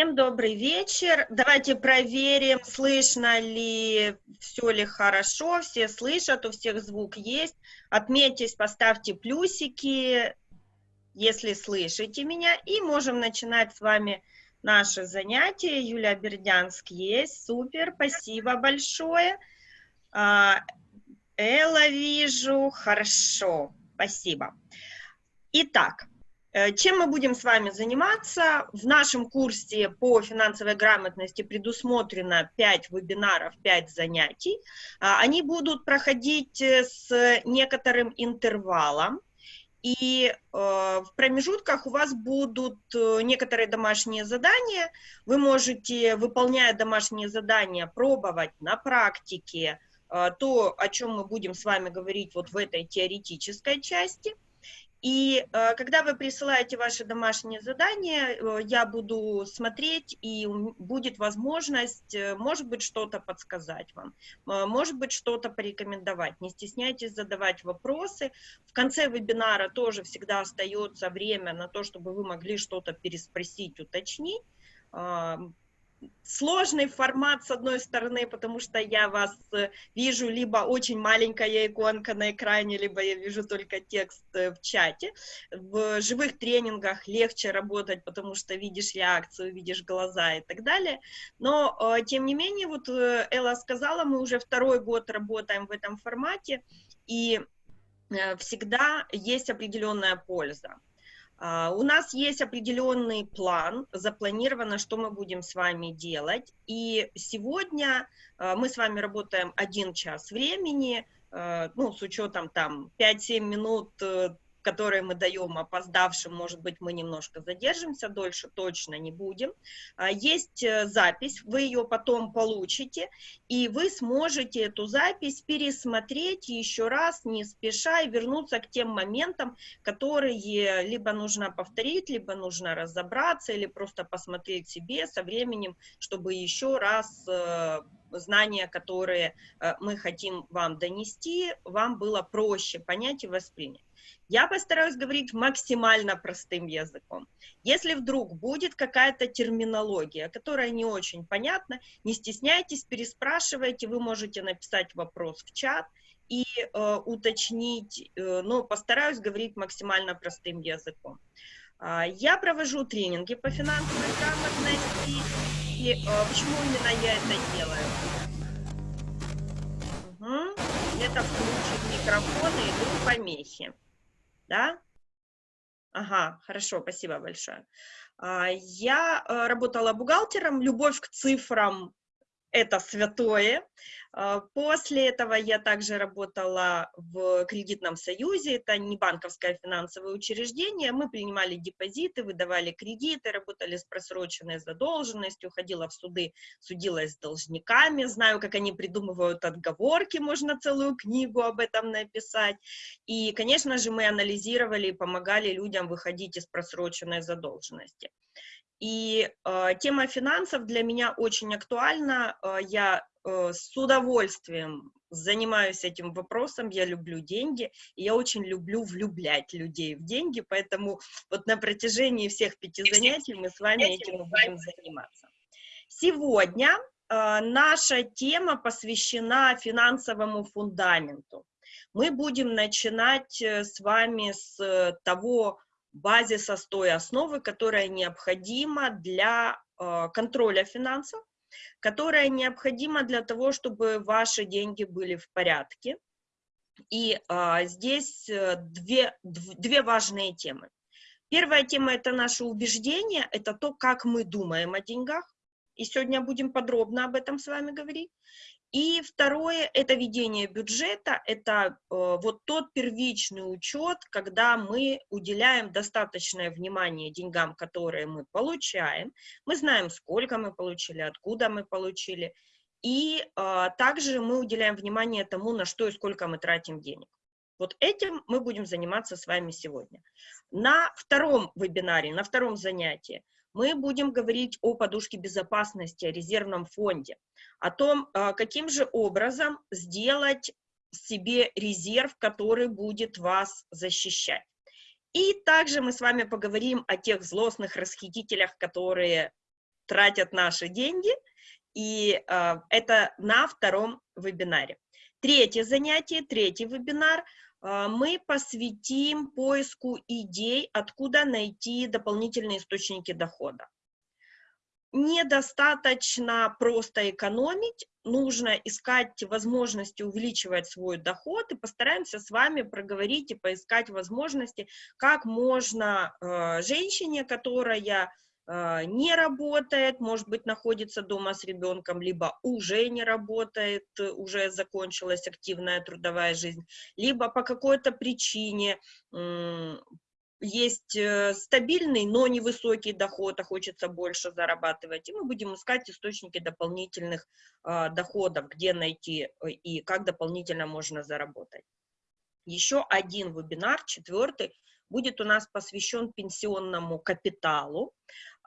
Всем добрый вечер. Давайте проверим, слышно ли, все ли хорошо, все слышат, у всех звук есть. Отметьтесь, поставьте плюсики, если слышите меня. И можем начинать с вами наше занятие. Юлия Бердянск есть, супер, спасибо большое. А, Элла вижу, хорошо, спасибо. Итак, чем мы будем с вами заниматься? В нашем курсе по финансовой грамотности предусмотрено 5 вебинаров, 5 занятий. А, они будут проходить э, с некоторым интервалом. И э, в промежутках у вас будут некоторые домашние задания. Вы можете, выполняя домашние задания, пробовать на практике то, о чем мы будем с вами говорить вот в этой теоретической части – и э, когда вы присылаете ваши домашние задания, э, я буду смотреть, и будет возможность, э, может быть, что-то подсказать вам, может быть, что-то порекомендовать. Не стесняйтесь задавать вопросы. В конце вебинара тоже всегда остается время на то, чтобы вы могли что-то переспросить, уточнить сложный формат, с одной стороны, потому что я вас э, вижу либо очень маленькая иконка на экране, либо я вижу только текст э, в чате. В живых тренингах легче работать, потому что видишь реакцию, видишь глаза и так далее. Но, э, тем не менее, вот Элла сказала, мы уже второй год работаем в этом формате, и всегда есть определенная польза. Uh, у нас есть определенный план, запланировано, что мы будем с вами делать. И сегодня uh, мы с вами работаем один час времени, uh, ну, с учетом там 5-7 минут э, которые мы даем опоздавшим, может быть, мы немножко задержимся, дольше точно не будем. А, есть э, запись, вы ее потом получите, и вы сможете эту запись пересмотреть еще раз, не спеша, и вернуться к тем моментам, которые либо нужно повторить, либо нужно разобраться, или просто посмотреть себе со временем, чтобы еще раз э, знания, которые э, мы хотим вам донести, вам было проще понять и воспринять. Я постараюсь говорить максимально простым языком. Если вдруг будет какая-то терминология, которая не очень понятна, не стесняйтесь, переспрашивайте, вы можете написать вопрос в чат и э, уточнить, э, но постараюсь говорить максимально простым языком. Э, я провожу тренинги по финансовой грамотности, и э, почему именно я это делаю? Угу. Это включит микрофон и идут помехи да? Ага, хорошо, спасибо большое. А, я э, работала бухгалтером, любовь к цифрам это святое. А, после этого я также работала в кредитном союзе, это не банковское финансовое учреждение, мы принимали депозиты, выдавали кредиты, работали с просроченной задолженностью, ходила в суды, судилась с должниками, знаю, как они придумывают отговорки, можно целую книгу об этом написать. И, конечно же, мы анализировали и помогали людям выходить из просроченной задолженности. И э, тема финансов для меня очень актуальна. Э, я с удовольствием занимаюсь этим вопросом, я люблю деньги, и я очень люблю влюблять людей в деньги, поэтому вот на протяжении всех пяти занятий мы с вами этим будем заниматься. Сегодня э, наша тема посвящена финансовому фундаменту. Мы будем начинать э, с вами с того, базиса с той основы, которая необходима для э, контроля финансов, которая необходима для того, чтобы ваши деньги были в порядке. И э, здесь э, две, две важные темы. Первая тема – это наше убеждение, это то, как мы думаем о деньгах. И сегодня будем подробно об этом с вами говорить. И второе – это ведение бюджета, это э, вот тот первичный учет, когда мы уделяем достаточное внимание деньгам, которые мы получаем, мы знаем, сколько мы получили, откуда мы получили, и э, также мы уделяем внимание тому, на что и сколько мы тратим денег. Вот этим мы будем заниматься с вами сегодня. На втором вебинаре, на втором занятии мы будем говорить о подушке безопасности, о резервном фонде, о том, а, каким же образом сделать себе резерв, который будет вас защищать. И также мы с вами поговорим о тех злостных расхитителях, которые тратят наши деньги, и э, это на втором вебинаре. Третье занятие, третий вебинар мы посвятим поиску идей, откуда найти дополнительные источники дохода. Недостаточно просто экономить, нужно искать возможности увеличивать свой доход, и постараемся с вами проговорить и поискать возможности, как можно э, женщине, которая не работает, может быть, находится дома с ребенком, либо уже не работает, уже закончилась активная трудовая жизнь, либо по какой-то причине есть э, стабильный, но невысокий доход, а хочется больше зарабатывать, и мы будем искать источники дополнительных э, доходов, где найти э, и как дополнительно можно заработать. Еще один вебинар, четвертый, будет у нас посвящен пенсионному капиталу.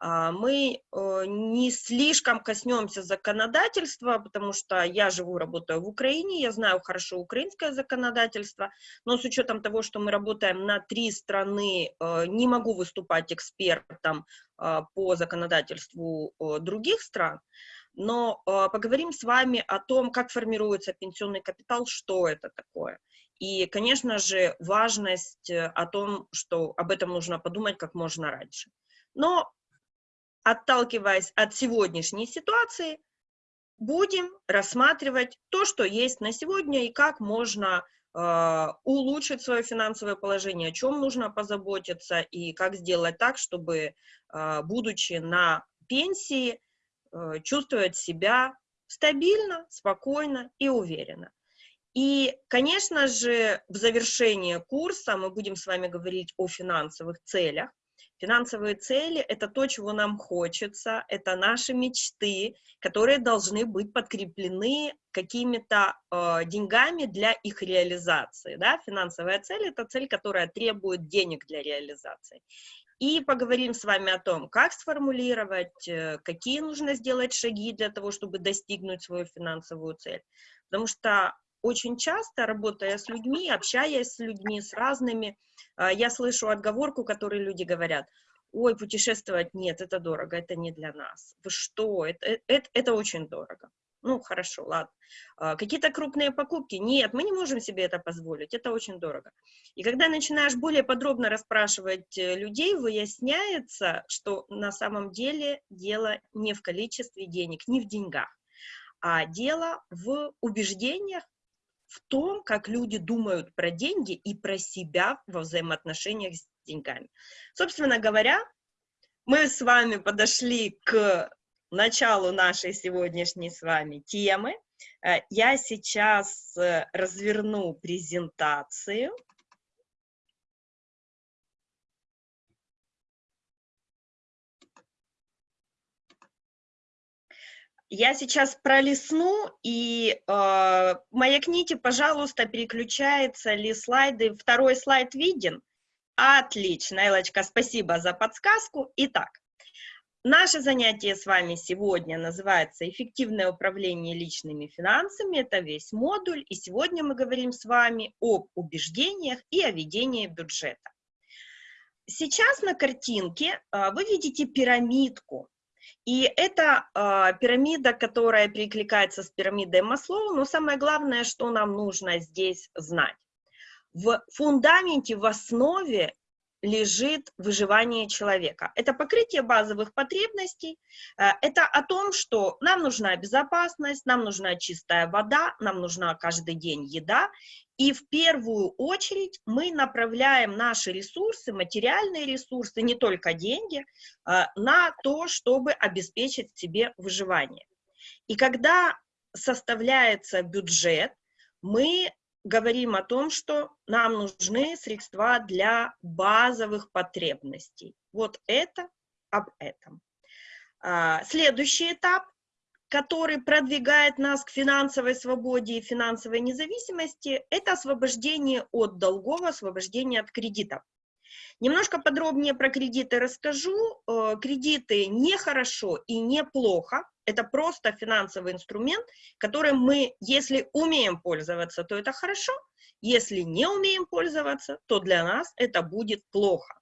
А, мы э, не слишком коснемся законодательства, потому что я живу, работаю в Украине, я знаю хорошо украинское законодательство, но с учетом того, что мы работаем на три страны, э, не могу выступать экспертом э, по законодательству других стран, но поговорим с вами о том, как формируется пенсионный капитал, что это такое. И, конечно же, важность о том, что об этом нужно подумать как можно раньше. Но отталкиваясь от сегодняшней ситуации, будем рассматривать то, что есть на сегодня и как можно э, улучшить свое финансовое положение, о чем нужно позаботиться и как сделать так, чтобы, э, будучи на пенсии, э, чувствовать себя стабильно, спокойно и уверенно. И, конечно же, в завершении курса мы будем с вами говорить о финансовых целях, Финансовые цели – это то, чего нам хочется, это наши мечты, которые должны быть подкреплены какими-то э, деньгами для их реализации. Да? Финансовая цель – это цель, которая требует денег для реализации. И поговорим с вами о том, как сформулировать, э, какие нужно сделать шаги для того, чтобы достигнуть свою финансовую цель. Потому что очень часто, работая с людьми, общаясь с людьми, с разными, а, я слышу отговорку, которую люди говорят, ой, путешествовать нет, это дорого, это не для нас. Вы что, это, э, это, это очень дорого. Ну, хорошо, ладно. А, какие-то крупные покупки? Нет, мы не можем себе это позволить, это очень дорого. И когда начинаешь более подробно расспрашивать э, людей, выясняется, что на самом деле дело не в количестве денег, не в деньгах, а дело в убеждениях, в том, как люди думают про деньги и про себя во взаимоотношениях с деньгами. Собственно говоря, мы с вами подошли к началу нашей сегодняшней с вами темы. Э, я сейчас э, разверну презентацию. Я сейчас пролесну и э, маякните, пожалуйста, переключается ли слайды. Второй слайд виден? Отлично, Элочка, спасибо за подсказку. Итак, наше занятие с вами сегодня называется «Эффективное управление личными финансами». Это весь модуль, и сегодня мы говорим с вами об убеждениях и о ведении бюджета. Сейчас на картинке э, вы видите пирамидку, и это э, пирамида, которая перекликается с пирамидой Маслоу, но самое главное, что нам нужно здесь знать. В фундаменте, в основе лежит выживание человека. Это покрытие базовых потребностей, э, это о том, что нам нужна безопасность, нам нужна чистая вода, нам нужна каждый день еда, и в первую очередь мы направляем наши ресурсы, материальные ресурсы, не только деньги, э, на то, чтобы обеспечить себе выживание. И когда составляется бюджет, мы говорим о том, что нам нужны средства для базовых потребностей. Вот это об этом. А, следующий этап который продвигает нас к финансовой свободе и финансовой независимости, это освобождение от долгов, освобождение от кредитов. Немножко подробнее про кредиты расскажу. Э, кредиты не хорошо и не плохо. Это просто финансовый инструмент, которым мы, если умеем пользоваться, то это хорошо. Если не умеем пользоваться, то для нас это будет плохо.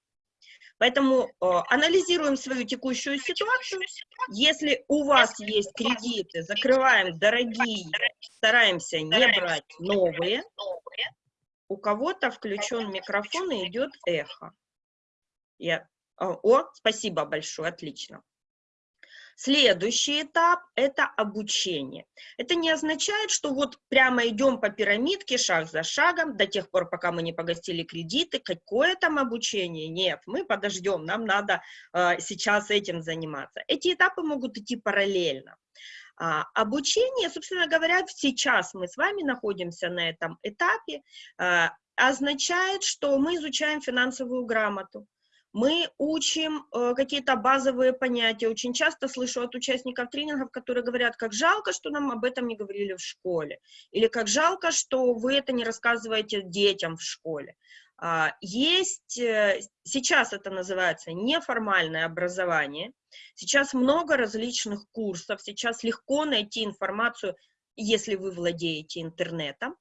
Поэтому э, анализируем свою текущую ситуацию. Если у вас есть кредиты, закрываем дорогие, стараемся не брать новые. У кого-то включен микрофон и идет эхо. Я... О, спасибо большое, отлично. Следующий этап – это обучение. Это не означает, что вот прямо идем по пирамидке шаг за шагом до тех пор, пока мы не погасили кредиты. Какое там обучение? Нет, мы подождем, нам надо э, сейчас этим заниматься. Эти этапы могут идти параллельно. А, обучение, собственно говоря, сейчас мы с вами находимся на этом этапе, а, означает, что мы изучаем финансовую грамоту мы учим э, какие-то базовые понятия. Очень часто слышу от участников тренингов, которые говорят, как жалко, что нам об этом не говорили в школе, или как жалко, что вы это не рассказываете детям в школе. А, есть, э, сейчас это называется неформальное образование, сейчас много различных курсов, сейчас легко найти информацию, если вы владеете интернетом,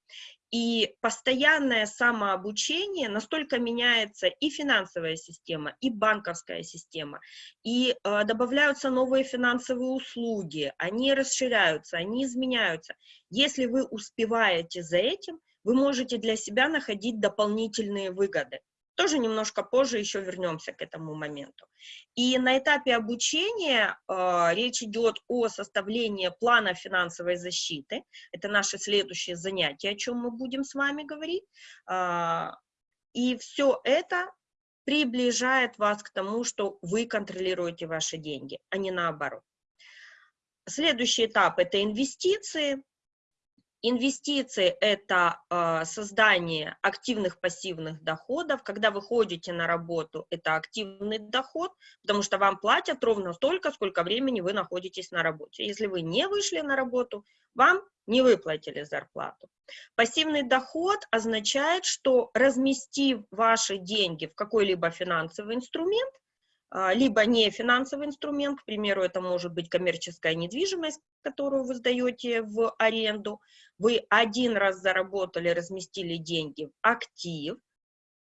и постоянное самообучение настолько меняется и финансовая система, и банковская система, и э, добавляются новые финансовые услуги, они расширяются, они изменяются. Если вы успеваете за этим, вы можете для себя находить дополнительные выгоды. Тоже немножко позже еще вернемся к этому моменту. И на этапе обучения э, речь идет о составлении плана финансовой защиты. Это наше следующее занятие, о чем мы будем с вами говорить. Э, и все это приближает вас к тому, что вы контролируете ваши деньги, а не наоборот. Следующий этап – это инвестиции. Инвестиции – это э, создание активных пассивных доходов. Когда вы ходите на работу, это активный доход, потому что вам платят ровно столько, сколько времени вы находитесь на работе. Если вы не вышли на работу, вам не выплатили зарплату. Пассивный доход означает, что разместив ваши деньги в какой-либо финансовый инструмент, либо не финансовый инструмент, к примеру, это может быть коммерческая недвижимость, которую вы сдаете в аренду, вы один раз заработали, разместили деньги в актив,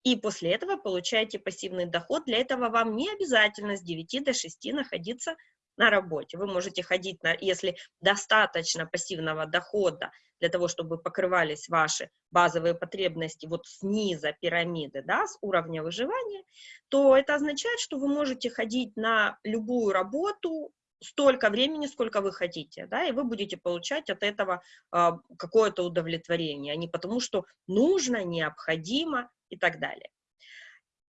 и после этого получаете пассивный доход. Для этого вам не обязательно с 9 до 6 находиться на работе. Вы можете ходить, на, если достаточно пассивного дохода для того, чтобы покрывались ваши базовые потребности вот снизу пирамиды, да, с уровня выживания, то это означает, что вы можете ходить на любую работу столько времени, сколько вы хотите, да, и вы будете получать от этого э, какое-то удовлетворение, а не потому, что нужно, необходимо и так далее.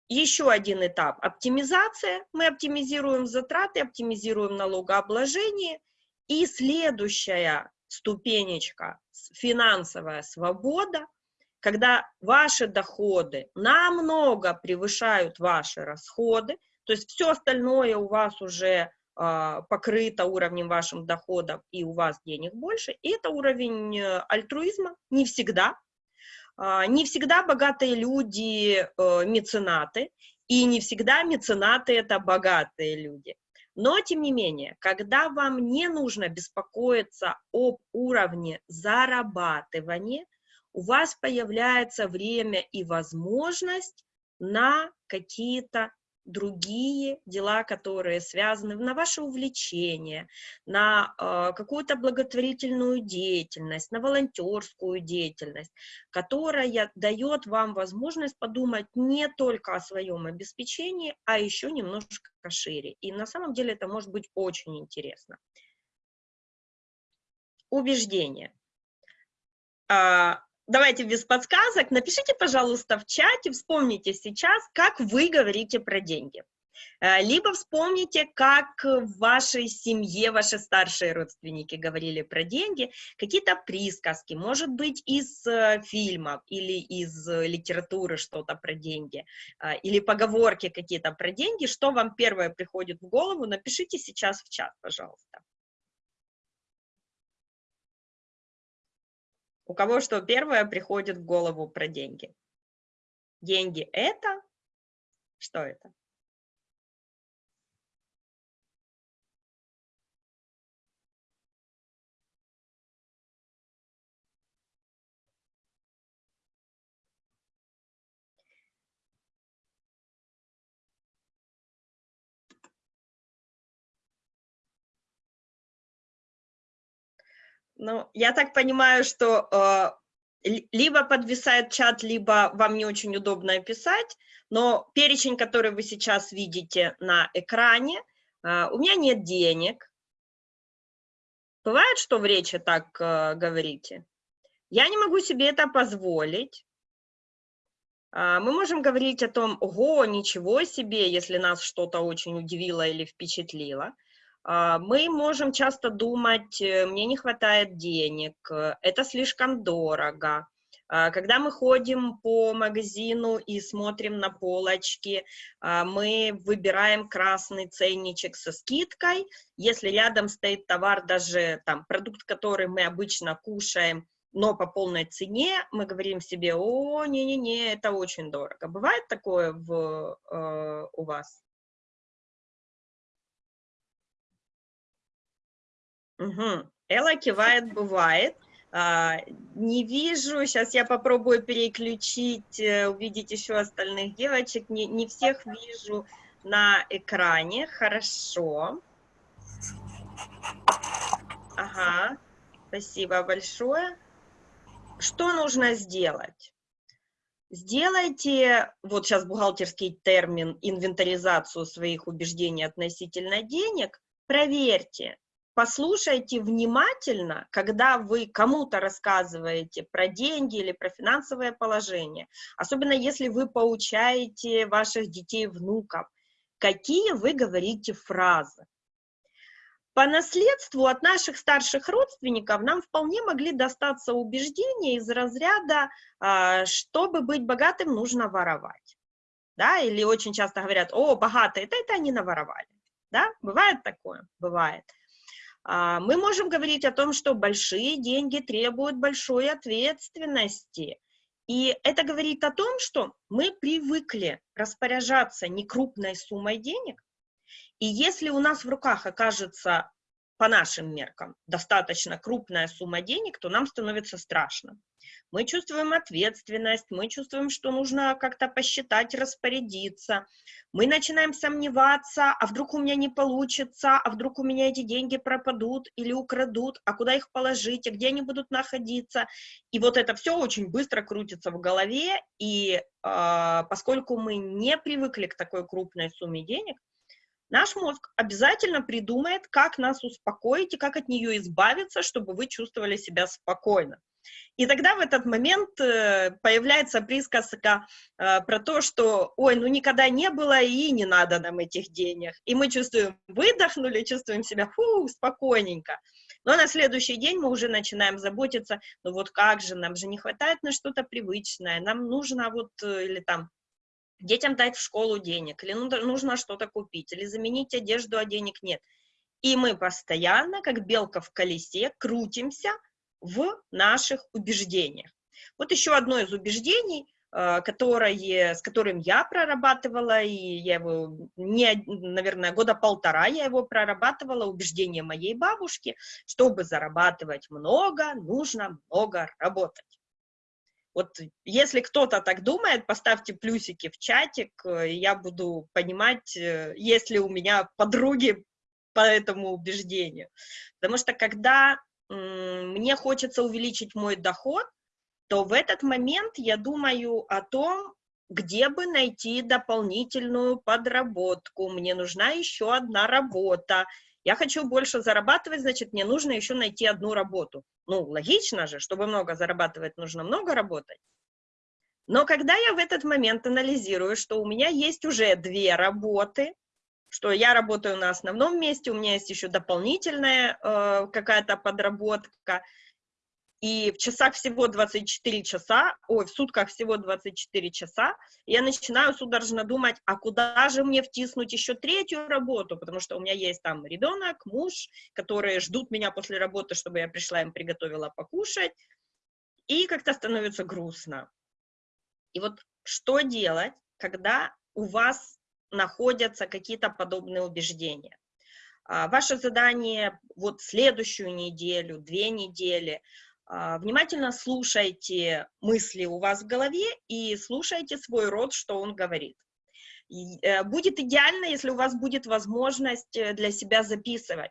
Еще один этап – оптимизация. Мы оптимизируем затраты, оптимизируем налогообложение. И следующая ступенечка – финансовая свобода, когда ваши доходы намного превышают ваши расходы, то есть все остальное у вас уже э, покрыто уровнем вашим доходов, и у вас денег больше, и это уровень э, альтруизма, не всегда, не всегда богатые люди э, меценаты, и не всегда меценаты – это богатые люди. Но, тем не менее, когда вам не нужно беспокоиться об уровне зарабатывания, у вас появляется время и возможность на какие-то другие дела, которые связаны на ваше увлечение, на э, какую-то благотворительную деятельность, на волонтерскую деятельность, которая дает вам возможность подумать не только о своем обеспечении, а еще немножко шире. И на самом деле это может быть очень интересно. Убеждение. А, давайте без подсказок, напишите, пожалуйста, в чате, вспомните сейчас, как вы говорите про деньги. Э, либо вспомните, как в вашей семье ваши старшие родственники говорили про деньги, какие-то присказки, может быть, из э, фильмов или из литературы что-то про деньги, э, или поговорки какие-то про деньги, что вам первое приходит в голову, напишите сейчас в чат, пожалуйста. У кого что первое приходит в голову про деньги? Деньги – это? Что это? Ну, я так понимаю, что э, либо подвисает чат, либо вам не очень удобно писать, но перечень, который вы сейчас видите на экране, э, у меня нет денег. Бывает, что в речи так э, говорите? Я не могу себе это позволить. А, мы можем говорить о том, ого, ничего себе, если нас что-то очень удивило или впечатлило. А, мы можем часто думать, э, мне не хватает денег, э, это слишком дорого. А, когда мы ходим по магазину и смотрим на полочки, мы выбираем красный ценничек со скидкой. Если рядом стоит товар, даже там продукт, который мы обычно кушаем, но по полной цене мы говорим себе, о, не-не-не, это очень дорого. Бывает такое в, э, у вас? Угу. Элла кивает, бывает. А, не вижу, сейчас я попробую переключить, э, увидеть еще остальных девочек. Не, не всех вижу на экране. Хорошо. Ага, спасибо большое. Что нужно сделать? Сделайте, вот сейчас бухгалтерский термин, инвентаризацию своих убеждений относительно денег, проверьте, послушайте внимательно, когда вы кому-то рассказываете про деньги или про финансовое положение, особенно если вы поучаете ваших детей, внуков, какие вы говорите фразы. По наследству от наших старших родственников нам вполне могли достаться убеждения из разряда, а, чтобы быть богатым, нужно воровать. Да? Или очень часто говорят, о, богатые, это, это они наворовали. Да? Бывает такое? Бывает. А, мы можем говорить о том, что большие деньги требуют большой ответственности. И это говорит о том, что мы привыкли распоряжаться некрупной суммой денег, и если у нас в руках окажется, по нашим меркам, достаточно крупная сумма денег, то нам становится страшно. Мы чувствуем ответственность, мы чувствуем, что нужно как-то посчитать, распорядиться. Мы начинаем сомневаться, а вдруг у меня не получится, а вдруг у меня эти деньги пропадут или украдут, а куда их положить, а где они будут находиться. И вот это все очень быстро крутится в голове, и э, поскольку мы не привыкли к такой крупной сумме денег, Наш мозг обязательно придумает, как нас успокоить и как от нее избавиться, чтобы вы чувствовали себя спокойно. И тогда в этот момент э, появляется присказка э, про то, что, ой, ну никогда не было и не надо нам этих денег. И мы чувствуем, выдохнули, чувствуем себя, фу, спокойненько. Но на следующий день мы уже начинаем заботиться, ну вот как же, нам же не хватает на что-то привычное, нам нужно вот, э, или там, детям дать в школу денег, или нужно что-то купить, или заменить одежду, а денег нет. И мы постоянно, как белка в колесе, крутимся в наших убеждениях. Вот еще одно из убеждений, э, которое, с которым я прорабатывала, и я его, не, наверное, года полтора я его прорабатывала, убеждение моей бабушки, чтобы зарабатывать много, нужно много работать. Вот если кто-то так думает, поставьте плюсики в чатик, э, я буду понимать, э, есть ли у меня подруги по этому убеждению. Потому что когда мне хочется увеличить мой доход, то в этот момент я думаю о том, где бы найти дополнительную подработку, мне нужна еще одна работа, я хочу больше зарабатывать, значит, мне нужно еще найти одну работу. Ну, логично же, чтобы много зарабатывать, нужно много работать. Но когда я в этот момент анализирую, что у меня есть уже две работы, что я работаю на основном месте, у меня есть еще дополнительная э, какая-то подработка, и в часах всего 24 часа, ой, в сутках всего 24 часа, я начинаю судорожно думать, а куда же мне втиснуть еще третью работу, потому что у меня есть там ребенок, муж, которые ждут меня после работы, чтобы я пришла им приготовила покушать, и как-то становится грустно. И вот что делать, когда у вас находятся какие-то подобные убеждения? А, ваше задание вот следующую неделю, две недели – а, внимательно слушайте мысли у вас в голове и слушайте свой род, что он говорит. Э, будет идеально, если у вас будет возможность э, для себя записывать,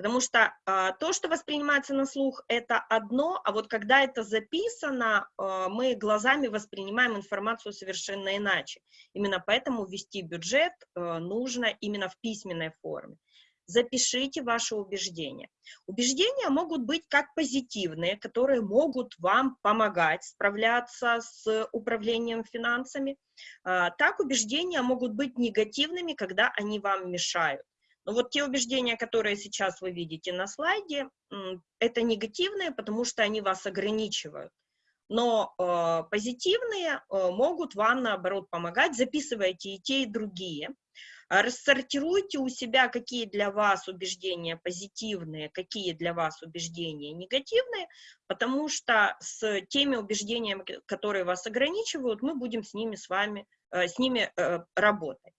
Потому что а, то, что воспринимается на слух, это одно, а вот когда это записано, а, мы глазами воспринимаем информацию совершенно иначе. Именно поэтому ввести бюджет а, нужно именно в письменной форме. Запишите ваши убеждения. Убеждения могут быть как позитивные, которые могут вам помогать справляться с управлением финансами, а, так убеждения могут быть негативными, когда они вам мешают. Но вот те убеждения, которые сейчас вы видите на слайде, это негативные, потому что они вас ограничивают. Но э, позитивные э, могут вам, наоборот, помогать. Записывайте и те, и другие. Рассортируйте у себя, какие для вас убеждения позитивные, какие для вас убеждения негативные, потому что с теми убеждениями, которые вас ограничивают, мы будем с ними с вами, э, с ними э, работать.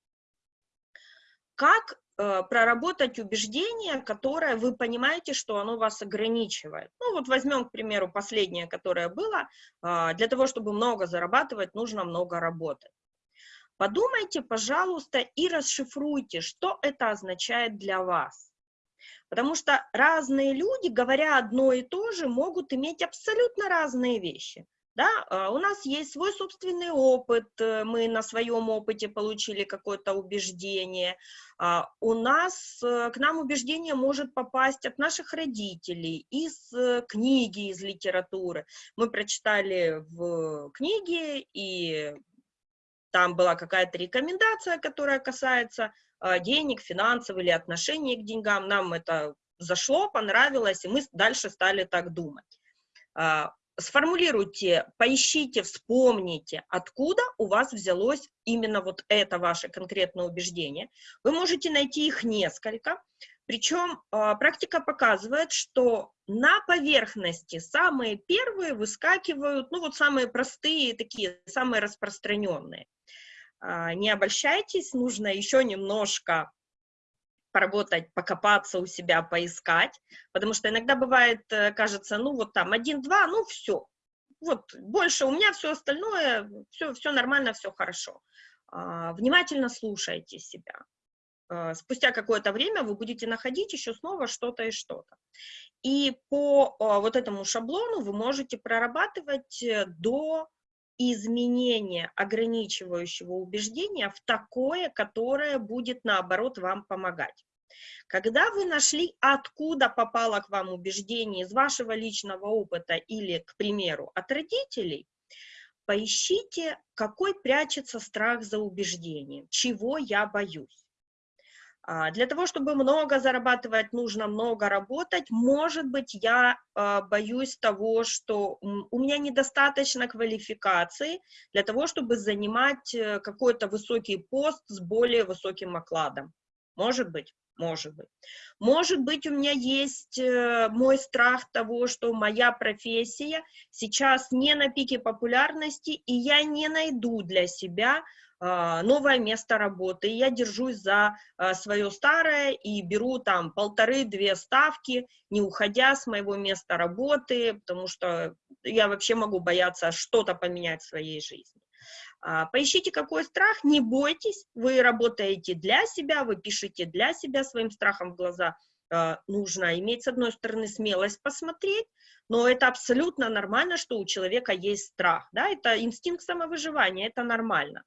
Как проработать убеждение, которое вы понимаете, что оно вас ограничивает. Ну вот возьмем, к примеру, последнее, которое было. А, для того, чтобы много зарабатывать, нужно много работать. Подумайте, пожалуйста, и расшифруйте, что это означает для вас. Потому что разные люди, говоря одно и то же, могут иметь абсолютно разные вещи. Да, а, у нас есть свой собственный опыт, э, мы на своем опыте получили какое-то убеждение. А, у нас, э, к нам убеждение может попасть от наших родителей, из э, книги, из литературы. Мы прочитали в книге, и там была какая-то рекомендация, которая касается а, денег, финансов или отношения к деньгам. Нам это зашло, понравилось, и мы дальше стали так думать сформулируйте, поищите, вспомните, откуда у вас взялось именно вот это ваше конкретное убеждение. Вы можете найти их несколько, причем а, практика показывает, что на поверхности самые первые выскакивают, ну вот самые простые, такие, самые распространенные. А, не обольщайтесь, нужно еще немножко поработать, покопаться у себя, поискать, потому что иногда бывает, э, кажется, ну вот там один-два, ну все, вот больше у меня все остальное, все, все нормально, все хорошо. А, внимательно слушайте себя. А, спустя какое-то время вы будете находить еще снова что-то и что-то. И по а, вот этому шаблону вы можете прорабатывать э, до изменение ограничивающего убеждения в такое, которое будет, наоборот, вам помогать. Когда вы нашли, откуда попало к вам убеждение из вашего личного опыта или, к примеру, от родителей, поищите, какой прячется страх за убеждением, чего я боюсь. А, для того, чтобы много зарабатывать, нужно много работать. Может быть, я а, боюсь того, что у меня недостаточно квалификации для того, чтобы занимать э, какой-то высокий пост с более высоким окладом. Может быть, может быть. Может быть, у меня есть э, мой страх того, что моя профессия сейчас не на пике популярности, и я не найду для себя новое место работы. Я держусь за а, свое старое и беру там полторы-две ставки, не уходя с моего места работы, потому что я вообще могу бояться что-то поменять в своей жизни. А, поищите, какой страх, не бойтесь, вы работаете для себя, вы пишете для себя своим страхом в глаза. Нужно иметь, с одной стороны, смелость посмотреть, но это абсолютно нормально, что у человека есть страх, да, это инстинкт самовыживания, это нормально.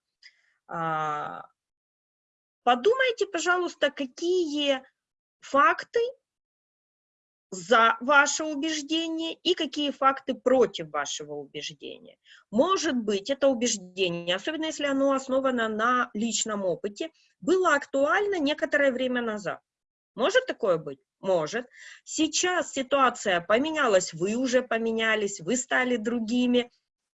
А, подумайте, пожалуйста, какие факты за ваше убеждение и какие факты против вашего убеждения. Может быть, это убеждение, особенно если оно основано на личном опыте, было актуально некоторое время назад. Может такое быть? Может. Сейчас ситуация поменялась, вы уже поменялись, вы стали другими,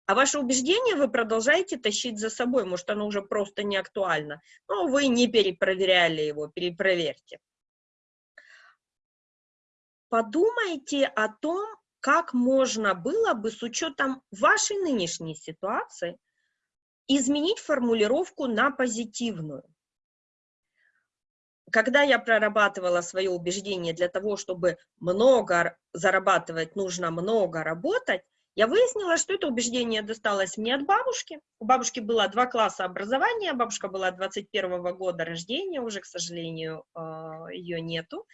а ваше убеждение вы продолжаете тащить за собой, может, оно уже просто не актуально, но вы не перепроверяли его, перепроверьте. Подумайте о том, как можно было бы с учетом вашей нынешней ситуации изменить формулировку на позитивную. Когда я прорабатывала свое убеждение для того, чтобы много зарабатывать, нужно много работать, Я выяснила, что это убеждение досталось мне от бабушки. У бабушки было два класса образования, бабушка была 21 -го года рождения, уже, к сожалению, а, ее нету.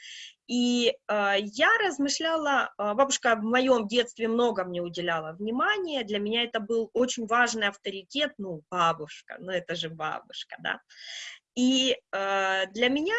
И а, я размышляла, а, бабушка в моем детстве много мне уделяла внимания, для меня это был очень важный авторитет, ну, бабушка, ну, это же бабушка, да. И э, для меня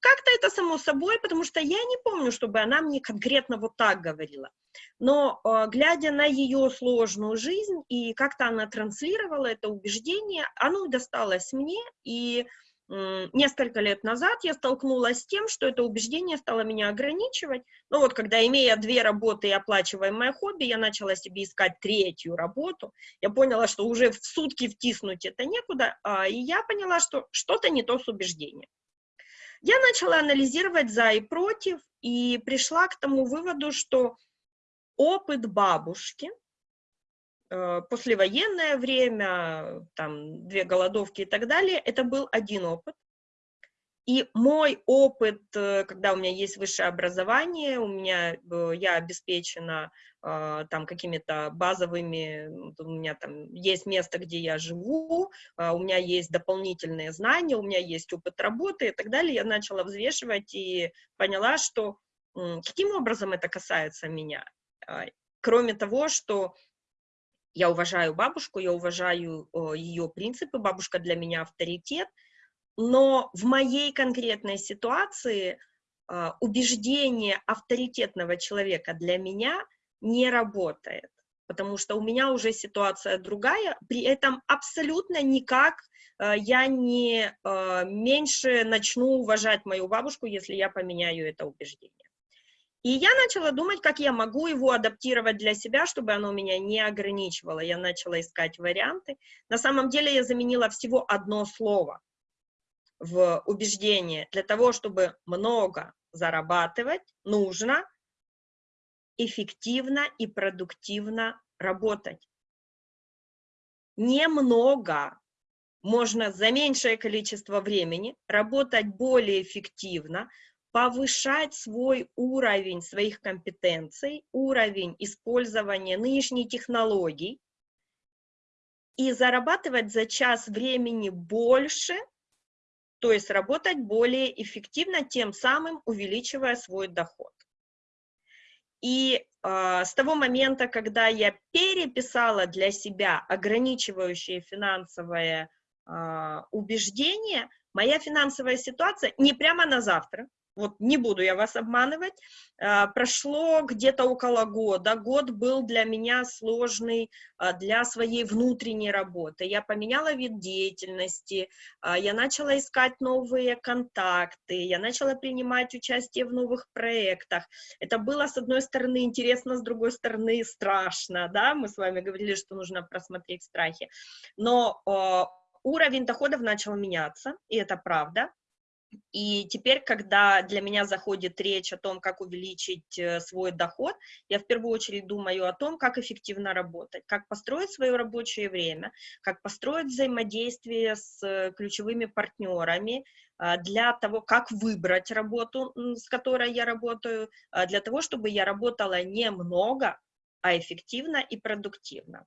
как-то это само собой, потому что я не помню, чтобы она мне конкретно вот так говорила. Но э, глядя на ее сложную жизнь и как-то она транслировала это убеждение, оно досталось мне, и несколько лет назад я столкнулась с тем, что это убеждение стало меня ограничивать. Ну вот, когда, имея две работы и оплачиваемое хобби, я начала себе искать третью работу, я поняла, что уже в сутки втиснуть это некуда, а, и я поняла, что что-то не то с убеждением. Я начала анализировать за и против, и пришла к тому выводу, что опыт бабушки – Э, послевоенное время, там, две голодовки и так далее, это был один опыт. И мой опыт, э, когда у меня есть высшее образование, у меня, э, я обеспечена там какими-то базовыми, у меня там есть место, где я живу, у меня есть дополнительные знания, у меня есть опыт работы и так далее, я начала взвешивать и поняла, что каким образом это касается меня. А, кроме того, что я уважаю бабушку, я уважаю ее принципы, бабушка для меня авторитет, но в моей конкретной ситуации а, убеждение авторитетного человека для меня не работает, потому что у меня уже ситуация другая, при этом абсолютно никак а, я не а, меньше начну уважать мою бабушку, если я поменяю это убеждение. И я начала думать, как я могу его адаптировать для себя, чтобы оно меня не ограничивало. Я начала искать варианты. На самом деле я заменила всего одно слово в убеждение. Для того, чтобы много зарабатывать, нужно эффективно и продуктивно работать. Немного можно за меньшее количество времени работать более эффективно, повышать свой уровень своих компетенций, уровень использования нынешней технологий и зарабатывать за час времени больше, то есть работать более эффективно, тем самым увеличивая свой доход. И э, с того момента, когда я переписала для себя ограничивающее финансовое э, убеждение, моя финансовая ситуация не прямо на завтра, вот не буду я вас обманывать, а, прошло где-то около года, год был для меня сложный а, для своей внутренней работы, я поменяла вид деятельности, а, я начала искать новые контакты, я начала принимать участие в новых проектах, это было, с одной стороны, интересно, с другой стороны, страшно, да, мы с вами говорили, что нужно просмотреть страхи, но уровень доходов начал меняться, и это правда, и теперь, когда для меня заходит речь о том, как увеличить э, свой доход, я в первую очередь думаю о том, как эффективно работать, как построить свое рабочее время, как построить взаимодействие с э, ключевыми партнерами, а, для того, как выбрать работу, с которой я работаю, для того, чтобы я работала не много, а эффективно и продуктивно.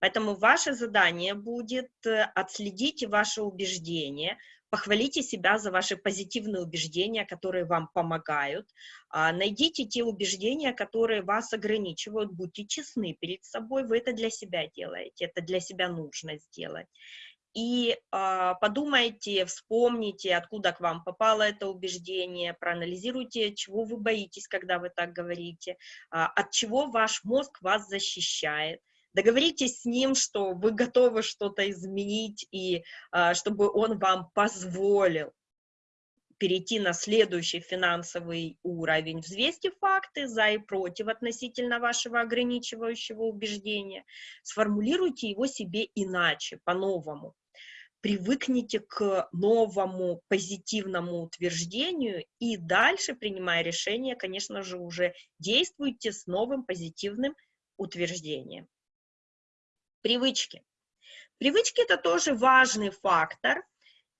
Поэтому ваше задание будет э, отследить ваши убеждения, похвалите себя за ваши позитивные убеждения, которые вам помогают, а, найдите те убеждения, которые вас ограничивают, будьте честны перед собой, вы это для себя делаете, это для себя нужно сделать. И э, подумайте, вспомните, откуда к вам попало это убеждение, проанализируйте, чего вы боитесь, когда вы так говорите, э, от чего ваш мозг вас защищает, договоритесь с ним, что вы готовы что-то изменить, и а, чтобы он вам позволил перейти на следующий финансовый уровень. Взвесьте факты за и против относительно вашего ограничивающего убеждения. Сформулируйте его себе иначе, по-новому. Привыкните к новому позитивному утверждению и дальше, принимая решение, конечно же, уже действуйте с новым позитивным утверждением. Привычки. Привычки – это тоже важный фактор,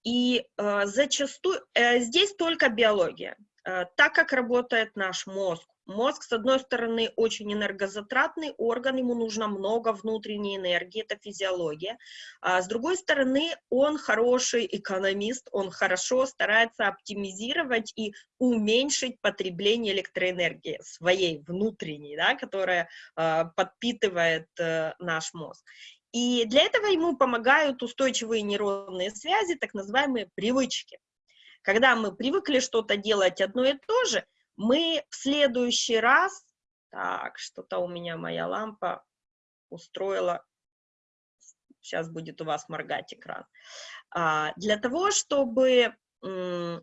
и э, зачастую э, здесь только биология. Э, так как работает наш мозг. Мозг, с одной стороны, очень энергозатратный орган, ему нужно много внутренней энергии, это физиология. А с другой стороны, он хороший экономист, он хорошо старается оптимизировать и уменьшить потребление электроэнергии своей внутренней, да, которая э, подпитывает э, наш мозг. И для этого ему помогают устойчивые нейронные связи, так называемые привычки. Когда мы привыкли что-то делать одно и то же, мы в следующий раз, так, что-то у меня моя лампа устроила, сейчас будет у вас моргать экран, а, для того, чтобы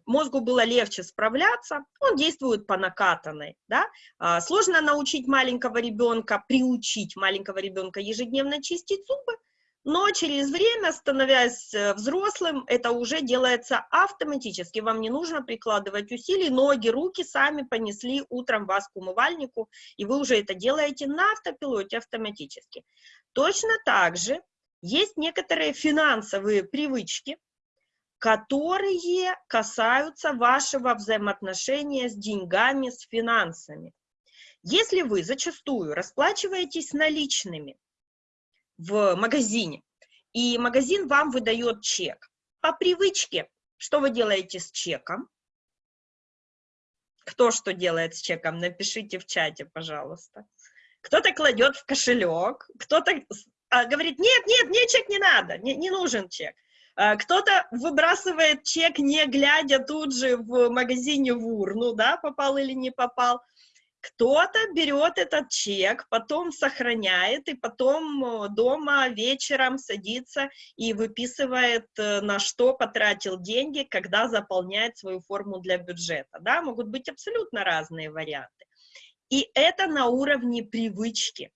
мозгу было легче справляться, он действует по накатанной, да, а, сложно научить маленького ребенка, приучить маленького ребенка ежедневно чистить зубы, но через время, становясь э, взрослым, это уже делается автоматически. Вам не нужно прикладывать усилий, ноги, руки сами понесли утром вас к умывальнику, и вы уже это делаете на автопилоте автоматически. Точно так же есть некоторые финансовые привычки, которые касаются вашего взаимоотношения с деньгами, с финансами. Если вы зачастую расплачиваетесь наличными, в магазине, и магазин вам выдает чек. По привычке, что вы делаете с чеком? Кто что делает с чеком, напишите в чате, пожалуйста. Кто-то кладет в кошелек, кто-то а, говорит, нет, нет, мне чек не надо, не, не нужен чек. А, кто-то выбрасывает чек, не глядя тут же в магазине в урну, да, попал или не попал. Кто-то берет этот чек, потом сохраняет, и потом э, дома вечером садится и выписывает, э, на что потратил деньги, когда заполняет свою форму для бюджета. Да? Могут быть абсолютно разные варианты. И это на уровне привычки.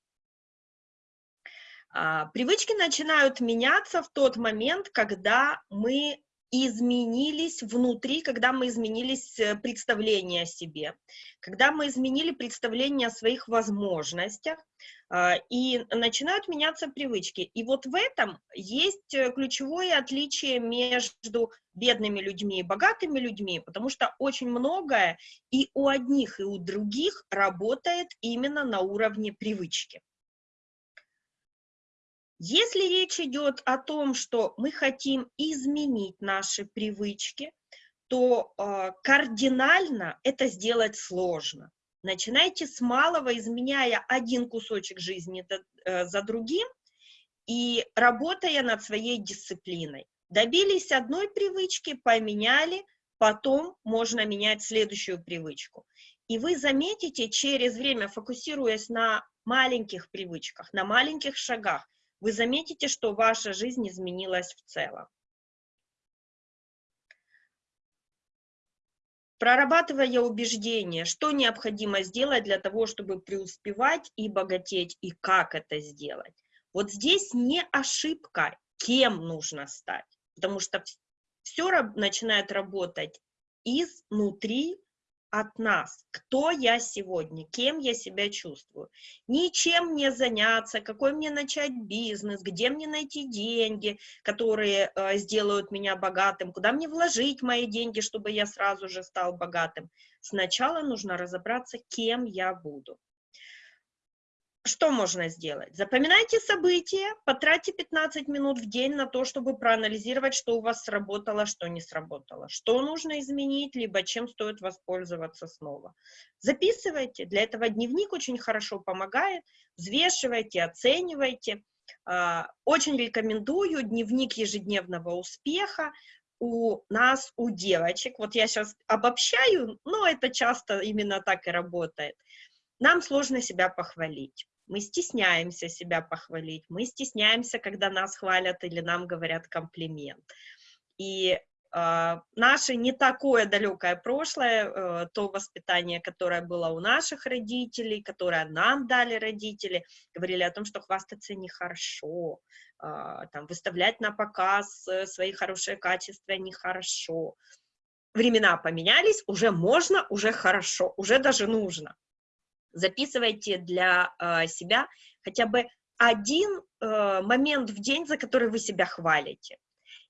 А, привычки начинают меняться в тот момент, когда мы изменились внутри, когда мы изменились э, представление о себе, когда мы изменили представление о своих возможностях, а, и начинают меняться привычки. И вот в этом есть э, ключевое отличие между бедными людьми и богатыми людьми, потому что очень многое и у одних, и у других работает именно на уровне привычки. Если речь идет о том, что мы хотим изменить наши привычки, то э, кардинально это сделать сложно. Начинайте с малого, изменяя один кусочек жизни э, за другим и работая над своей дисциплиной. Добились одной привычки, поменяли, потом можно менять следующую привычку. И вы заметите через время, фокусируясь на маленьких привычках, на маленьких шагах, вы заметите, что ваша жизнь изменилась в целом. Прорабатывая убеждения, что необходимо сделать для того, чтобы преуспевать и богатеть, и как это сделать. Вот здесь не ошибка, кем нужно стать, потому что все начинает работать изнутри от нас, кто я сегодня, кем я себя чувствую. Ничем не заняться, какой мне начать бизнес, где мне найти деньги, которые э, сделают меня богатым, куда мне вложить мои деньги, чтобы я сразу же стал богатым. Сначала нужно разобраться, кем я буду что можно сделать? Запоминайте события, потратьте 15 минут в день на то, чтобы проанализировать, что у вас сработало, что не сработало, что нужно изменить, либо чем стоит воспользоваться снова. Записывайте, для этого дневник очень хорошо помогает, взвешивайте, оценивайте. А, очень рекомендую дневник ежедневного успеха, у нас, у девочек, вот я сейчас обобщаю, но это часто именно так и работает, нам сложно себя похвалить мы стесняемся себя похвалить, мы стесняемся, когда нас хвалят или нам говорят комплимент. И Uh, наше не такое далекое прошлое, uh, то воспитание, которое было у наших родителей, которое нам дали родители, говорили о том, что хвастаться нехорошо, uh, там, выставлять на показ э, свои хорошие качества нехорошо. Времена поменялись, уже можно, уже хорошо, уже даже нужно записывайте для э, себя хотя бы один э, момент в день, за который вы себя хвалите.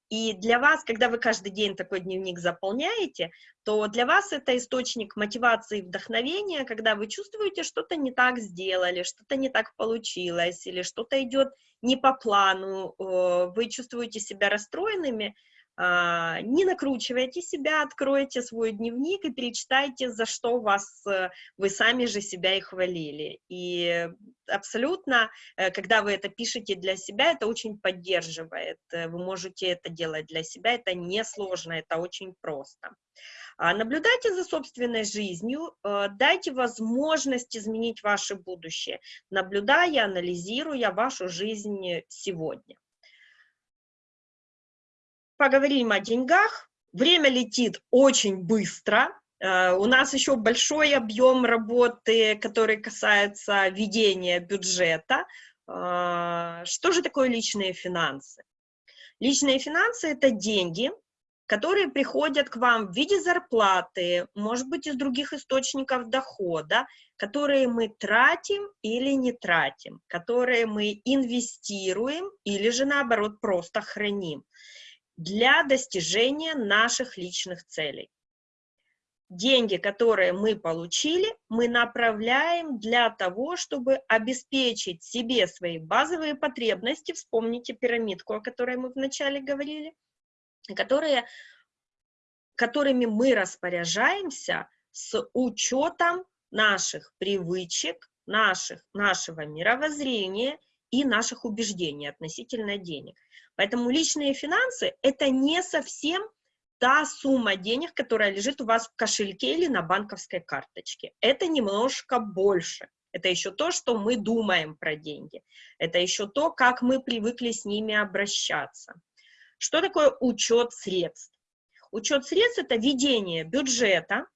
И для вас, когда вы каждый день такой дневник заполняете, то для вас это источник мотивации и вдохновения, когда вы чувствуете, что-то не так сделали, что-то не так получилось, или что-то идет не по плану, э, вы чувствуете себя расстроенными, а, не накручивайте себя, откройте свой дневник и перечитайте, за что вас, э, вы сами же себя и хвалили. И абсолютно, э, когда вы это пишете для себя, это очень поддерживает. Э, вы можете это делать для себя, это несложно, это очень просто. А, наблюдайте за собственной жизнью, дайте возможность изменить ваше будущее, наблюдая, анализируя вашу жизнь сегодня поговорим о деньгах. Время летит очень быстро. Э, у нас еще большой объем работы, который касается ведения бюджета. Э, что же такое личные финансы? Личные финансы – это деньги, которые приходят к вам в виде зарплаты, может быть, из других источников дохода, которые мы тратим или не тратим, которые мы инвестируем или же, наоборот, просто храним для достижения наших личных целей. Деньги, которые мы получили, мы направляем для того, чтобы обеспечить себе свои базовые потребности, вспомните пирамидку, о которой мы вначале говорили, которые, которыми мы распоряжаемся с учетом наших привычек, наших, нашего мировоззрения и наших убеждений относительно денег. Поэтому личные финансы – это не совсем та сумма денег, которая лежит у вас в кошельке или на банковской карточке. Это немножко больше. Это еще то, что мы думаем про деньги. Это еще то, как мы привыкли с ними обращаться. Что такое учет средств? Учет средств – это ведение бюджета,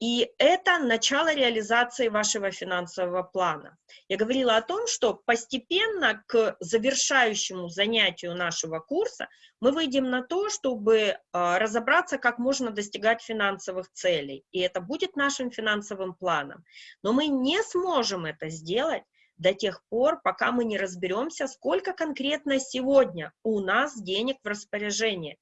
и это начало реализации вашего финансового плана. Я говорила о том, что постепенно к завершающему занятию нашего курса мы выйдем на то, чтобы а, разобраться, как можно достигать финансовых целей. И это будет нашим финансовым планом. Но мы не сможем это сделать до тех пор, пока мы не разберемся, сколько конкретно сегодня у нас денег в распоряжении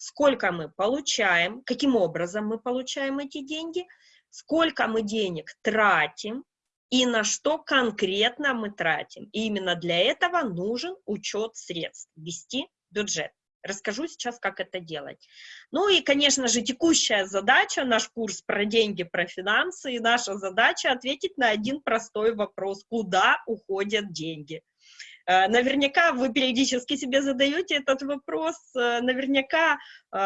сколько мы получаем, каким образом мы получаем эти деньги, сколько мы денег тратим и на что конкретно мы тратим. И именно для этого нужен учет средств, вести бюджет. Расскажу сейчас, как это делать. Ну и, конечно же, текущая задача, наш курс про деньги, про финансы, и наша задача ответить на один простой вопрос, куда уходят деньги. Э, наверняка вы периодически себе задаете этот вопрос, э, наверняка э,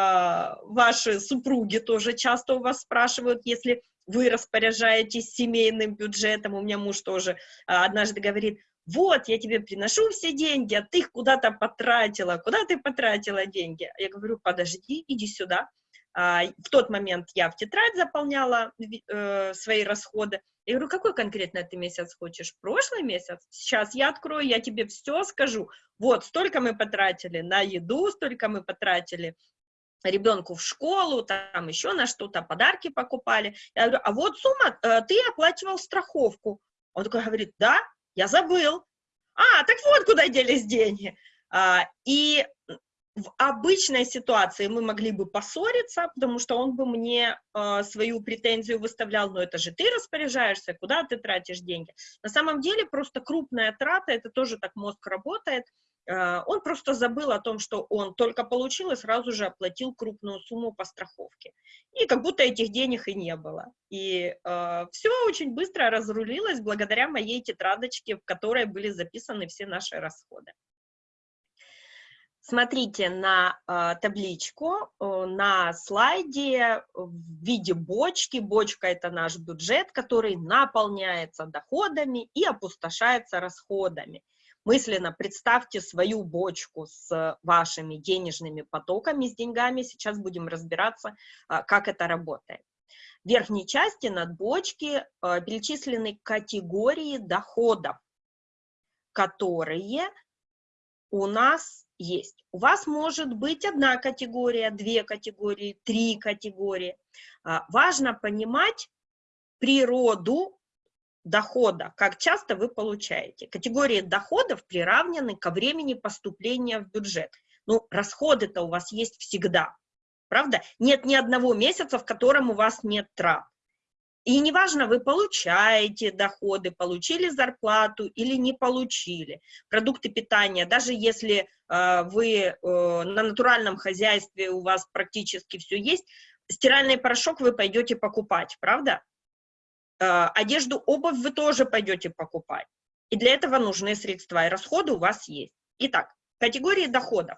ваши супруги тоже часто у вас спрашивают, если вы распоряжаетесь семейным бюджетом, у меня муж тоже однажды говорит, вот, я тебе приношу все деньги, а ты их куда-то потратила, куда ты потратила деньги? Я говорю, подожди, иди сюда. А, в тот момент я в тетрадь заполняла э, свои расходы, я говорю, какой конкретно ты месяц хочешь? Прошлый месяц? Сейчас я открою, я тебе все скажу. Вот, столько мы потратили на еду, столько мы потратили ребенку в школу, там еще на что-то, подарки покупали. Я говорю, а вот сумма, э, ты оплачивал страховку. Он такой говорит, да, я забыл. А, так вот куда делись деньги. А, и в обычной ситуации мы могли бы поссориться, потому что он бы мне э, свою претензию выставлял, но это же ты распоряжаешься, куда ты тратишь деньги. На самом деле просто крупная трата, это тоже так мозг работает, э, он просто забыл о том, что он только получил и сразу же оплатил крупную сумму по страховке. И как будто этих денег и не было. И э, все очень быстро разрулилось благодаря моей тетрадочке, в которой были записаны все наши расходы. Смотрите на э, табличку, э, на слайде в виде бочки. Бочка – это наш бюджет, который наполняется доходами и опустошается расходами. Мысленно представьте свою бочку с вашими денежными потоками, с деньгами. Сейчас будем разбираться, э, как это работает. В верхней части над бочки э, перечислены категории доходов, которые у нас есть. У вас может быть одна категория, две категории, три категории. А, важно понимать природу дохода, как часто вы получаете. Категории доходов приравнены ко времени поступления в бюджет. Ну, расходы-то у вас есть всегда, правда? Нет ни одного месяца, в котором у вас нет трат. И неважно, вы получаете доходы, получили зарплату или не получили. Продукты питания, даже если э, вы э, на натуральном хозяйстве, у вас практически все есть, стиральный порошок вы пойдете покупать, правда? Э, одежду, обувь вы тоже пойдете покупать. И для этого нужны средства, и расходы у вас есть. Итак, категории доходов.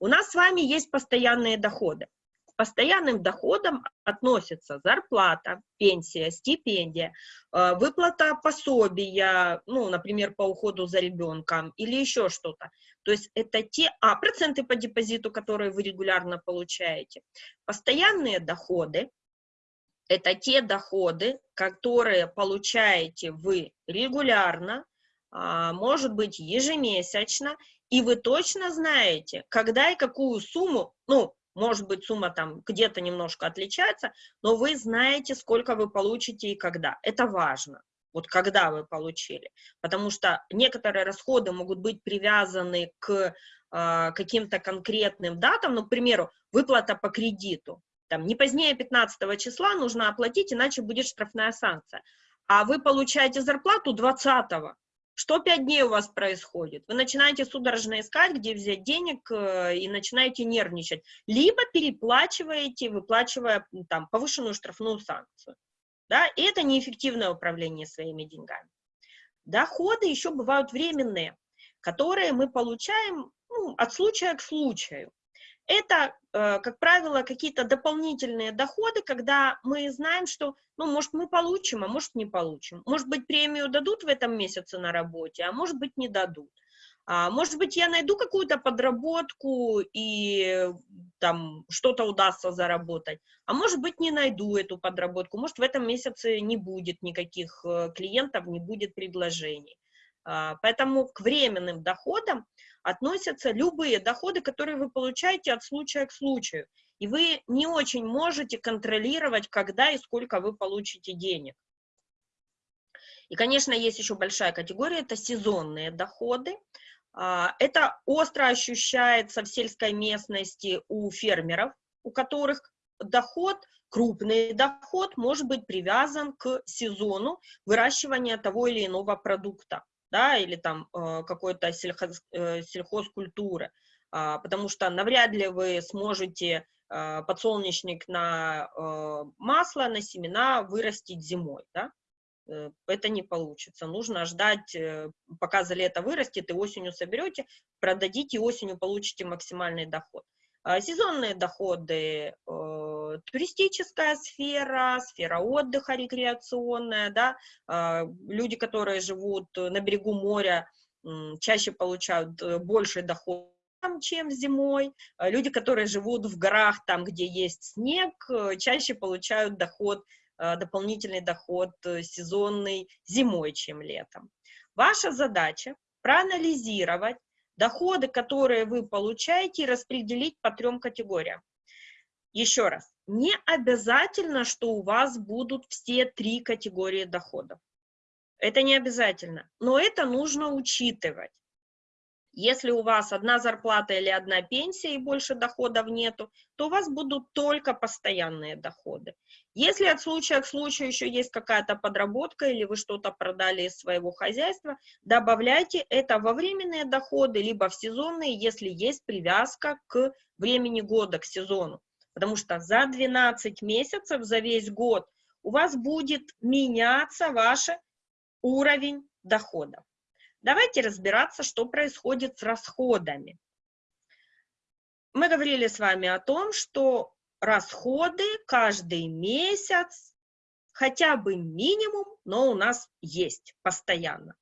У нас с вами есть постоянные доходы. Постоянным доходам относятся зарплата, пенсия, стипендия, э, выплата пособия, ну, например, по уходу за ребенком или еще что-то. То есть это те, а, проценты по депозиту, которые вы регулярно получаете. Постоянные доходы – это те доходы, которые получаете вы регулярно, а, может быть, ежемесячно, и вы точно знаете, когда и какую сумму, ну, может быть, сумма там где-то немножко отличается, но вы знаете, сколько вы получите и когда. Это важно. Вот когда вы получили. Потому что некоторые расходы могут быть привязаны к э, каким-то конкретным датам. Ну, к примеру, выплата по кредиту. Там не позднее 15 числа нужно оплатить, иначе будет штрафная санкция. А вы получаете зарплату 20 -го. Что пять дней у вас происходит? Вы начинаете судорожно искать, где взять денег, э, и начинаете нервничать. Либо переплачиваете, выплачивая там, повышенную штрафную санкцию. Да? И это неэффективное управление своими деньгами. Доходы еще бывают временные, которые мы получаем ну, от случая к случаю. Это, э, как правило, какие-то дополнительные доходы, когда мы знаем, что, ну, может, мы получим, а может, не получим. Может быть, премию дадут в этом месяце на работе, а может быть, не дадут. А, может быть, я найду какую-то подработку и там что-то удастся заработать, а может быть, не найду эту подработку, может, в этом месяце не будет никаких э, клиентов, не будет предложений. А, поэтому к временным доходам относятся любые доходы, которые вы получаете от случая к случаю. И вы не очень можете контролировать, когда и сколько вы получите денег. И, конечно, есть еще большая категория, это сезонные доходы. А, это остро ощущается в сельской местности у фермеров, у которых доход, крупный доход может быть привязан к сезону выращивания того или иного продукта да, или там э, какой-то сельхоз, э, сельхозкультуры, а, потому что навряд ли вы сможете э, подсолнечник на масло, на семена вырастить зимой, да, это не получится. Нужно ждать, пока за лето вырастет, и осенью соберете, продадите, и осенью получите максимальный доход. А, сезонные доходы, э, туристическая сфера, сфера отдыха рекреационная, да, а, люди, которые живут на берегу моря, чаще получают э, больше доход, чем зимой. А люди, которые живут в горах, там, где есть снег, э, чаще получают доход, дополнительный доход сезонный зимой, чем летом. Ваша задача проанализировать доходы, которые вы получаете, распределить по трем категориям. Еще раз, не обязательно, что у вас будут все три категории доходов. Это не обязательно, но это нужно учитывать. Если у вас одна зарплата или одна пенсия и больше доходов нету, то у вас будут только постоянные доходы. Если от случая к случаю еще есть какая-то подработка или вы что-то продали из своего хозяйства, добавляйте это во временные доходы, либо в сезонные, если есть привязка к времени года, к сезону. Потому что за 12 месяцев, за весь год у вас будет меняться ваш уровень доходов. Давайте разбираться, что происходит с расходами. Мы говорили с вами о том, что расходы каждый месяц, хотя бы минимум, но у нас есть постоянно.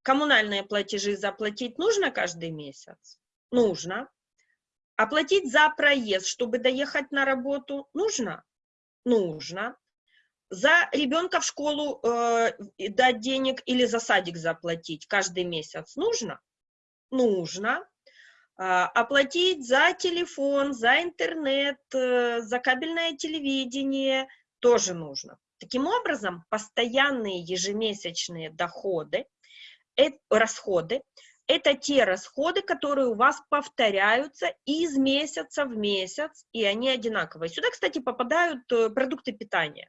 Коммунальные платежи заплатить нужно каждый месяц? Нужно. Оплатить за проезд, чтобы доехать на работу, нужно? Нужно за ребенка в школу э, дать денег или за садик заплатить каждый месяц нужно? Нужно. А, оплатить за телефон, за интернет, э, за кабельное телевидение тоже нужно. Таким образом, постоянные ежемесячные доходы, э, расходы, это те расходы, которые у вас повторяются из месяца в месяц, и они одинаковые. Сюда, кстати, попадают э, продукты питания.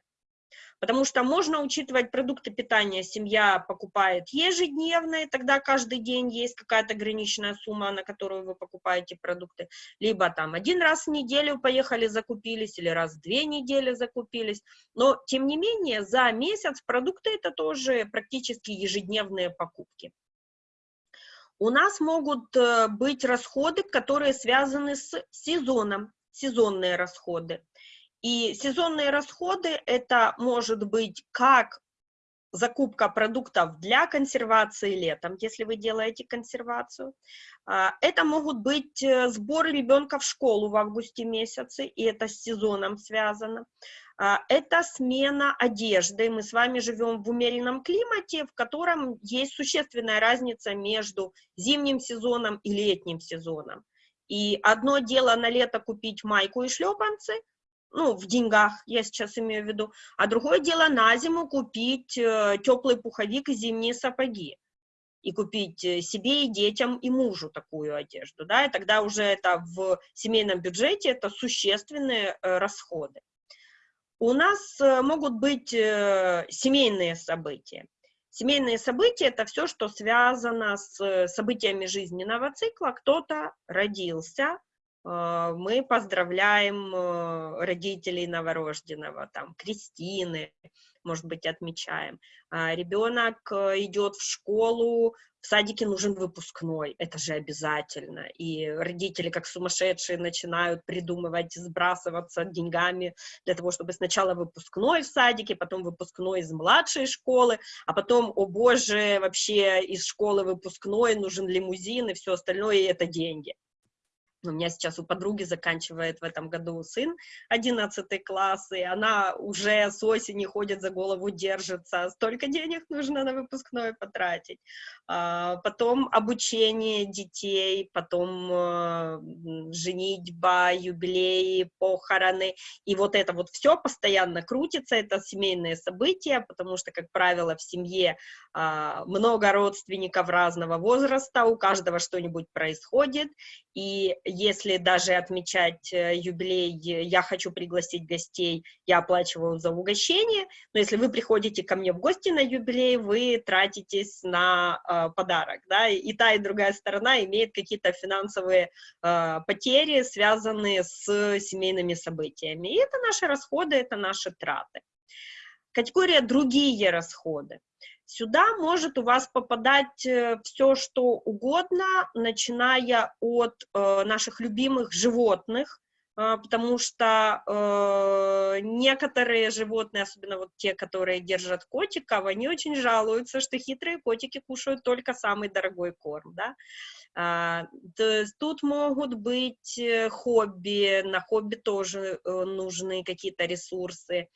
Потому что можно учитывать продукты питания, семья покупает ежедневно, и тогда каждый день есть какая-то ограниченная сумма, на которую вы покупаете продукты. Либо там один раз в неделю поехали, закупились, или раз в две недели закупились. Но, тем не менее, за месяц продукты это тоже практически ежедневные покупки. У нас могут э, быть расходы, которые связаны с сезоном, сезонные расходы. И сезонные расходы это может быть как закупка продуктов для консервации летом, если вы делаете консервацию. А, это могут быть э, сборы ребенка в школу в августе месяце, и это с сезоном связано. А, это смена одежды. Мы с вами живем в умеренном климате, в котором есть существенная разница между зимним сезоном и летним сезоном. И одно дело на лето купить майку и шлепанцы, ну, в деньгах, я сейчас имею в виду, а другое дело на зиму купить э, теплый пуховик и зимние сапоги, и купить э, себе и детям, и мужу такую одежду, да, и тогда уже это в семейном бюджете, это существенные э, расходы. У нас могут быть семейные события. Семейные события – это все, что связано с событиями жизненного цикла. Кто-то родился, мы поздравляем э, родителей новорожденного, там, Кристины, может быть, отмечаем. А, Ребенок э, идет в школу, в садике нужен выпускной, это же обязательно. И родители, как сумасшедшие, начинают придумывать, сбрасываться деньгами для того, чтобы сначала выпускной в садике, потом выпускной из младшей школы, а потом, о боже, вообще из школы выпускной нужен лимузин и все остальное, и это деньги. У меня сейчас у подруги заканчивает в этом году сын 11 класс, и она уже с осени ходит за голову, держится. Столько денег нужно на выпускной потратить. А, потом обучение детей, потом э, женитьба, юбилеи, похороны. И вот это вот все постоянно крутится, это семейные события, потому что, как правило, в семье а, много родственников разного возраста, у каждого что-нибудь происходит, и если даже отмечать э, юбилей, я хочу пригласить гостей, я оплачиваю за угощение, но если вы приходите ко мне в гости на юбилей, вы тратитесь на э, подарок, да, и та, и другая сторона имеет какие-то финансовые э, потери, связанные с семейными событиями, и это наши расходы, это наши траты. Категория «другие расходы». Сюда может у вас попадать э, все, что угодно, начиная от э, наших любимых животных, э, потому что э, некоторые животные, особенно вот те, которые держат котиков, они очень жалуются, что хитрые котики кушают только самый дорогой корм, да. А, тут могут быть э, хобби, на хобби тоже э, нужны какие-то ресурсы.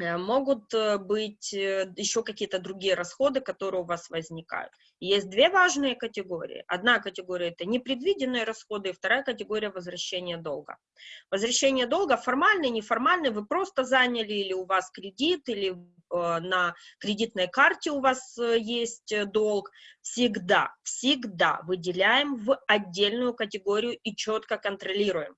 Э, могут э, быть э, еще какие-то другие расходы, которые у вас возникают. Есть две важные категории. Одна категория – это непредвиденные расходы, и вторая категория – возвращение долга. Возвращение долга формальный, неформальный, вы просто заняли, или у вас кредит, или на кредитной карте у вас есть долг, всегда, всегда выделяем в отдельную категорию и четко контролируем.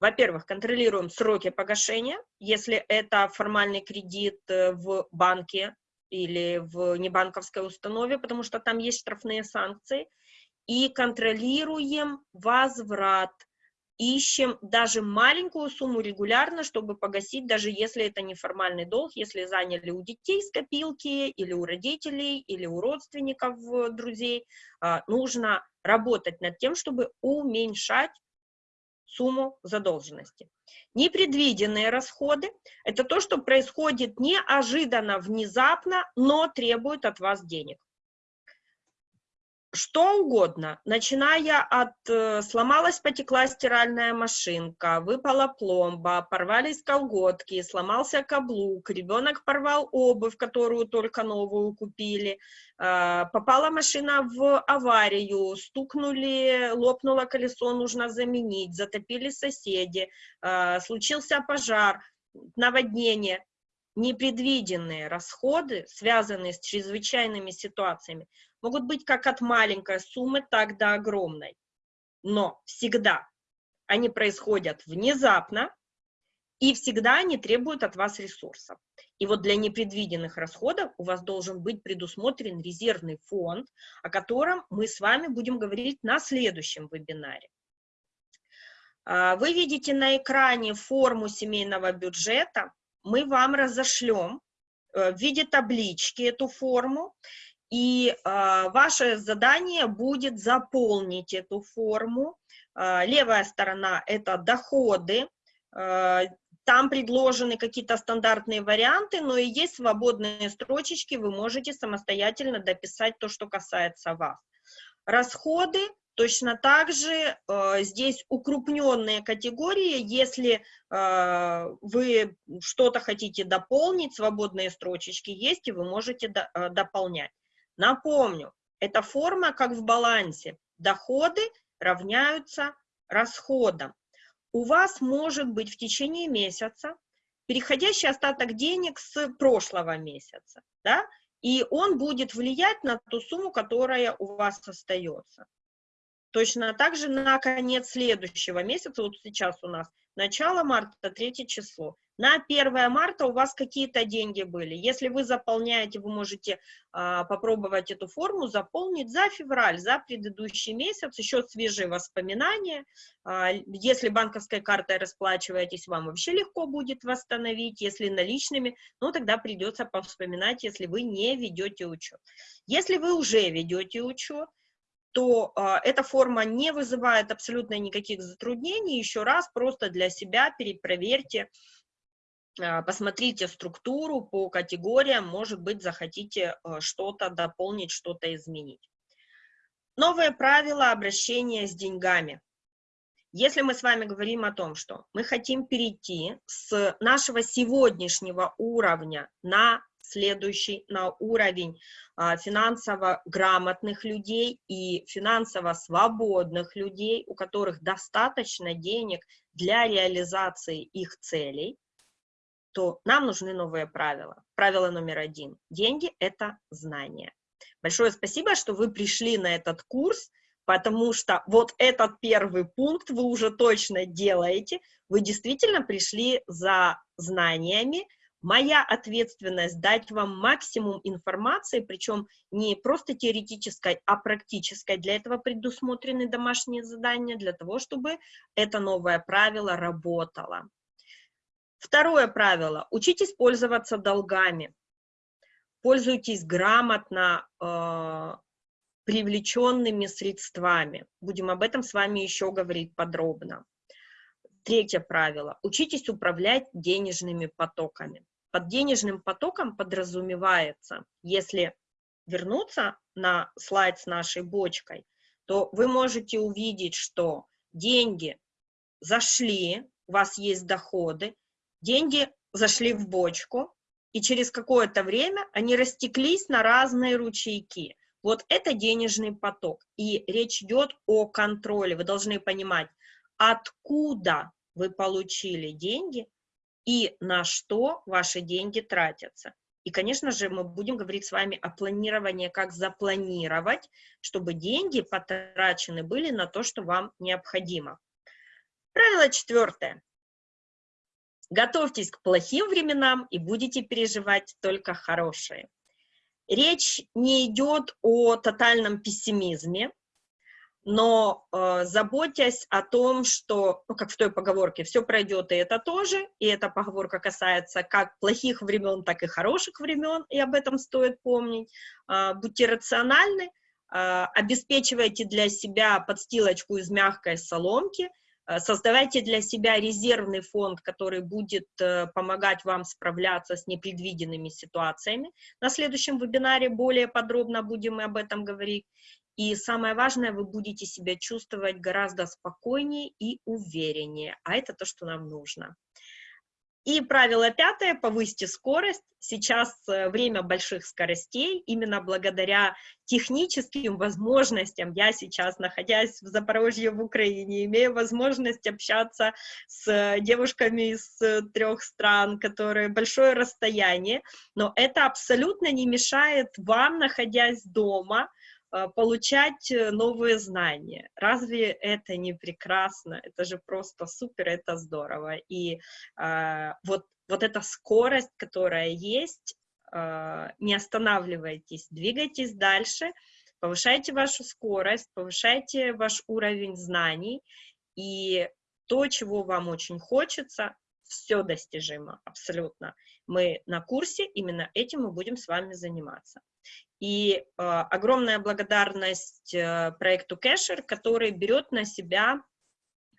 Во-первых, контролируем сроки погашения, если это формальный кредит э, в банке или в небанковской установе, потому что там есть штрафные санкции, и контролируем возврат, ищем даже маленькую сумму регулярно, чтобы погасить, даже если это неформальный долг, если заняли у детей с копилки, или у родителей, или у родственников, э, друзей, а, нужно работать над тем, чтобы уменьшать сумму задолженности. Непредвиденные расходы – это то, что происходит неожиданно, внезапно, но требует от вас денег что угодно, начиная от э, сломалась, потекла стиральная машинка, выпала пломба, порвались колготки, сломался каблук, ребенок порвал обувь, которую только новую купили, э, попала машина в аварию, стукнули, лопнуло колесо, нужно заменить, затопили соседи, э, случился пожар, наводнение непредвиденные расходы, связанные с чрезвычайными ситуациями, могут быть как от маленькой суммы, так до огромной. Но всегда они происходят внезапно, и всегда они требуют от вас ресурсов. И вот для непредвиденных расходов у вас должен быть предусмотрен резервный фонд, о котором мы с вами будем говорить на следующем вебинаре. А, вы видите на экране форму семейного бюджета. Мы вам разошлем э, в виде таблички эту форму, и а, ваше задание будет заполнить эту форму. А, левая сторона – это доходы, там предложены какие-то стандартные варианты, но и есть свободные строчечки, вы можете самостоятельно дописать то, что касается вас. Расходы точно так же э, здесь укрупненные категории, если э, вы что-то хотите дополнить, свободные строчечки есть, и вы можете до, э, дополнять. Напомню, эта форма как в балансе. Доходы равняются расходам у вас может быть в течение месяца переходящий остаток денег с прошлого месяца, да, и он будет влиять на ту сумму, которая у вас остается. Точно так же на конец следующего месяца, вот сейчас у нас начало марта, третье число, на 1 марта у вас какие-то деньги были. Если вы заполняете, вы можете а, попробовать эту форму заполнить за февраль, за предыдущий месяц, еще свежие воспоминания. А, если банковской картой расплачиваетесь, вам вообще легко будет восстановить. Если наличными, ну тогда придется повспоминать, если вы не ведете учет. Если вы уже ведете учет, то э, эта форма не вызывает абсолютно никаких затруднений. Еще раз просто для себя перепроверьте, посмотрите структуру по категориям, может быть, захотите э, что-то дополнить, что-то изменить. Новые правила обращения с деньгами. Если мы с вами говорим о том, что мы хотим перейти с нашего сегодняшнего уровня на следующий, на уровень а, финансово грамотных людей и финансово свободных людей, у которых достаточно денег для реализации их целей, то нам нужны новые правила. Правило номер один. Деньги – это знания. Большое спасибо, что вы пришли на этот курс, потому что вот этот первый пункт вы уже точно делаете. Вы действительно пришли за знаниями. Моя ответственность дать вам максимум информации, причем не просто теоретической, а практической. Для этого предусмотрены домашние задания, для того, чтобы это новое правило работало. Второе правило. Учитесь пользоваться долгами. Пользуйтесь грамотно э, привлеченными средствами. Будем об этом с вами еще говорить подробно. Третье правило. Учитесь управлять денежными потоками. Под денежным потоком подразумевается, если вернуться на слайд с нашей бочкой, то вы можете увидеть, что деньги зашли, у вас есть доходы, деньги зашли в бочку, и через какое-то время они растеклись на разные ручейки. Вот это денежный поток, и речь идет о контроле. Вы должны понимать, откуда вы получили деньги и на что ваши деньги тратятся. И, конечно же, мы будем говорить с вами о планировании, как запланировать, чтобы деньги потрачены были на то, что вам необходимо. Правило четвертое. Готовьтесь к плохим временам и будете переживать только хорошие. Речь не идет о тотальном пессимизме, но э, заботясь о том, что, ну, как в той поговорке, все пройдет, и это тоже, и эта поговорка касается как плохих времен, так и хороших времен, и об этом стоит помнить. Э, будьте рациональны, э, обеспечивайте для себя подстилочку из мягкой соломки – создавайте для себя резервный фонд, который будет э, помогать вам справляться с непредвиденными ситуациями. На следующем вебинаре более подробно будем об этом говорить. И самое важное, вы будете себя чувствовать гораздо спокойнее и увереннее. А это то, что нам нужно. И правило пятое, повысьте скорость. Сейчас э, время больших скоростей, именно благодаря техническим возможностям. Я сейчас, находясь в Запорожье, в Украине, имею возможность общаться с девушками из э, трех стран, которые большое расстояние, но это абсолютно не мешает вам, находясь дома, э, получать новые знания. Разве это не прекрасно? Это же просто супер, это здорово. И э, вот, вот эта скорость, которая есть, э, не останавливайтесь, двигайтесь дальше, повышайте вашу скорость, повышайте ваш уровень знаний, и то, чего вам очень хочется, все достижимо, абсолютно. Мы на курсе, именно этим мы будем с вами заниматься. И э, огромная благодарность э, проекту Кэшер, который берет на себя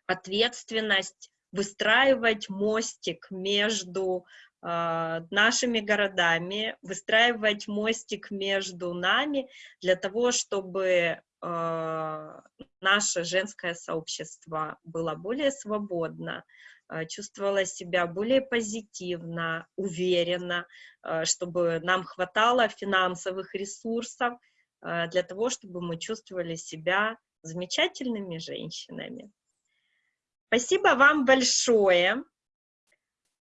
ответственность выстраивать мостик между э, нашими городами, выстраивать мостик между нами для того, чтобы э, наше женское сообщество было более свободно, чувствовала себя более позитивно, уверенно, э, чтобы нам хватало финансовых ресурсов э, для того, чтобы мы чувствовали себя замечательными женщинами. Спасибо вам большое.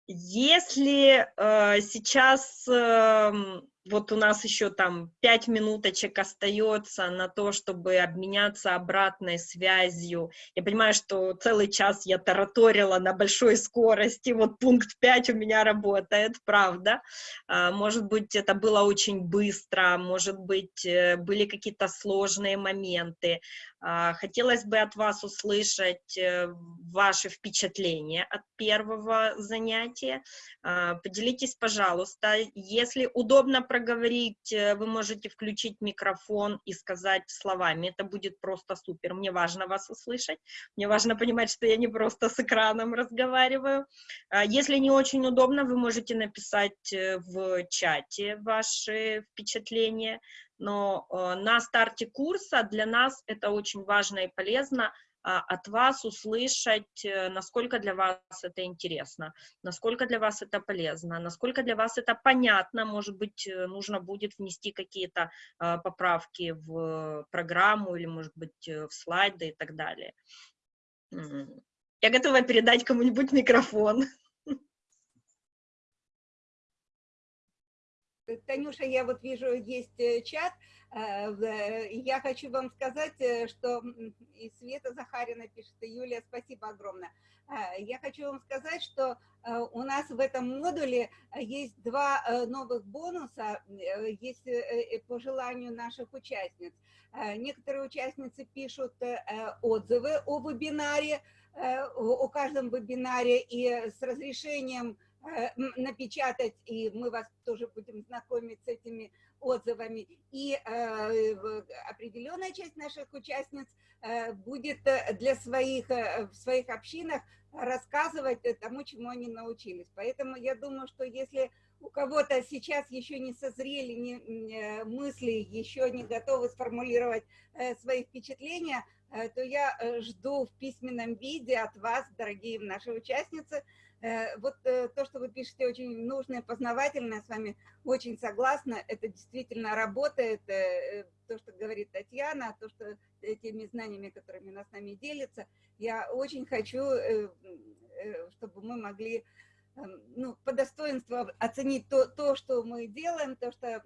Если э, сейчас э, вот у нас еще там пять минуточек остается на то, чтобы обменяться обратной связью. Я понимаю, что целый час я тараторила на большой скорости, вот пункт 5 у меня работает, правда. А, может быть, это было очень быстро, может быть, э, были какие-то сложные моменты. А, хотелось бы от вас услышать э, ваши впечатления от первого занятия. А, поделитесь, пожалуйста, если удобно проговорить, э, вы можете включить микрофон и сказать словами. Это будет просто супер. Мне важно вас услышать. Мне важно понимать, что я не просто с экраном разговариваю. А, если не очень удобно, вы можете написать э, в чате ваши впечатления но э, на старте курса для нас это очень важно и полезно а, от вас услышать, э, насколько для вас это интересно, насколько для вас это полезно, насколько для вас это понятно, может быть, э, нужно будет внести какие-то поправки в программу или, может быть, в слайды и так далее. Я готова передать кому-нибудь микрофон. Танюша, я вот вижу, есть э, чат. Э, э, я хочу вам сказать, что и Света Захарина пишет, и Юлия, спасибо огромное. Я хочу вам сказать, что у нас в этом модуле есть два новых бонуса, есть по желанию наших участниц. Некоторые участницы пишут отзывы о вебинаре, о каждом вебинаре и с разрешением напечатать, и мы вас тоже будем знакомить с этими отзывами. И э, определенная часть наших участниц э, будет для своих, в своих общинах рассказывать тому, чему они научились. Поэтому я думаю, что если у кого-то сейчас еще не созрели не, мысли, еще не готовы сформулировать свои впечатления, то я жду в письменном виде от вас, дорогие наши участницы, Э, вот э, то, что вы пишете, очень нужное, познавательное, с вами очень согласна, это действительно работает, э, то, что говорит Татьяна, то, что теми знаниями, которыми она с нами делится, я очень хочу, чтобы мы могли ну, по достоинству оценить то, то, что мы делаем, то, что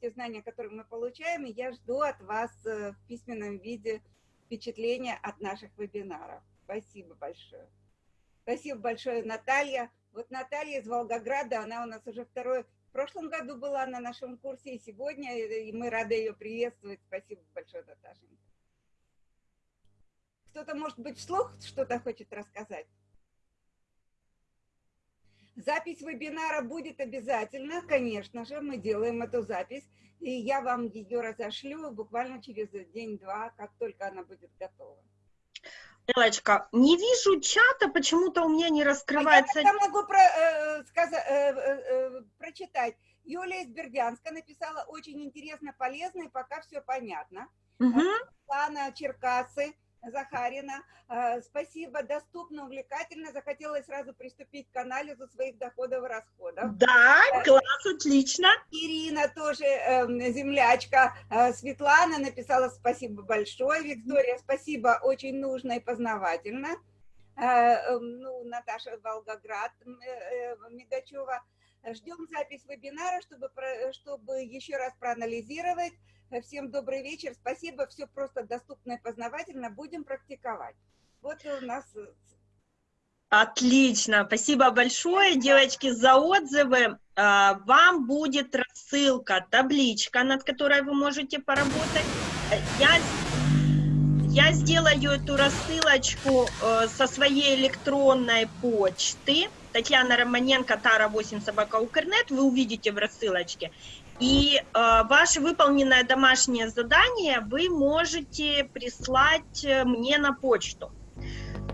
те знания, которые мы получаем, и я жду от вас в письменном виде впечатления от наших вебинаров. Спасибо большое. Спасибо большое, Наталья. Вот Наталья из Волгограда, она у нас уже второй, в прошлом году была на нашем курсе, и сегодня, и мы рады ее приветствовать. Спасибо большое, Наташенька. Кто-то, может быть, вслух что-то хочет рассказать? Запись вебинара будет обязательно, конечно же, мы делаем эту запись, и я вам ее разошлю буквально через день-два, как только она будет готова. Элочка, не вижу чата, почему-то у меня не раскрывается. А я могу про, э, сказать, э, э, э, прочитать. Юлия из Бердянска написала очень интересно, полезно, и пока все понятно. Угу. Лана Черкасы Захарина. Э, спасибо, доступно, увлекательно. Захотелось сразу приступить к анализу своих доходов и расходов. Да, э, класс, отлично. Ирина тоже эм, землячка. Э, Светлана написала спасибо большое. Виктория, спасибо, очень нужно и познавательно. Эм, ну, Наташа Волгоград Мигачева. Ждем запись вебинара, чтобы, чтобы еще раз проанализировать. Всем добрый вечер. Спасибо. Все просто доступно и познавательно. Будем практиковать. Вот у нас э, Отлично, спасибо большое, девочки, за отзывы. А, Вам будет рассылка, табличка, над которой вы можете поработать. Э, Я, я сделаю эту рассылочку э, со своей электронной почты. Татьяна Романенко, Тара 8 собака Укрнет, вы увидите в рассылочке. И э, ваше выполненное домашнее задание вы можете прислать э, мне на почту.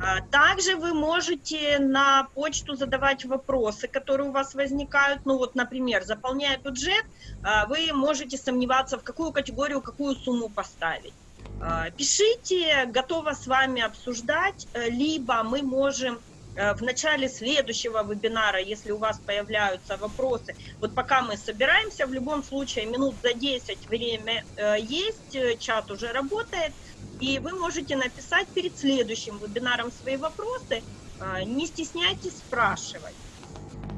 А, Также вы можете на почту задавать вопросы, которые у вас возникают. Ну вот, например, заполняя бюджет, а, вы можете сомневаться, в какую категорию, какую сумму поставить. А, Пишите, готова с вами обсуждать, э, либо мы можем э, в начале следующего вебинара, если у вас появляются вопросы, вот пока мы собираемся, в любом случае минут за 10 время э, есть, э, чат уже работает, и вы можете написать перед следующим вебинаром свои вопросы, не стесняйтесь спрашивать.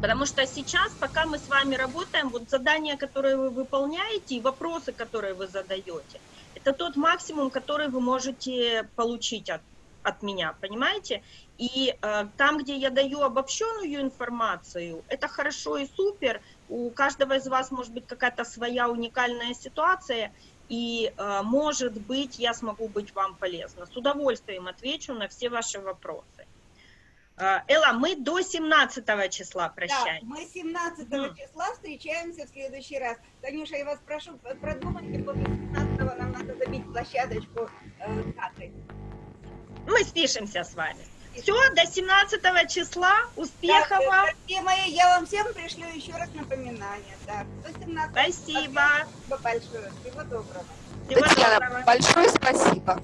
Потому что сейчас, пока мы с вами работаем, вот задания, которые вы выполняете, и вопросы, которые вы задаете, это тот максимум, который вы можете получить от, от меня, понимаете? И э, там, где я даю обобщенную информацию, это хорошо и супер, у каждого из вас может быть какая-то своя уникальная ситуация, и, э, может быть, я смогу быть вам полезна. С удовольствием отвечу на все ваши вопросы. Э, Элла, мы до 17 числа Да, прощаемся. мы 17 Мгм. числа встречаемся в следующий раз. Танюша, я вас прошу, продумайте, после 17 нам надо забить площадочку э, даты. Мы спишемся с вами. Все, до 17 числа. Успехов э, вам. Дорогие мои, я вам всем пришлю еще раз напоминание. Так, до 17 Спасибо. Спасибо большое. Всего доброго. Всего Татьяна, доброго. большое спасибо.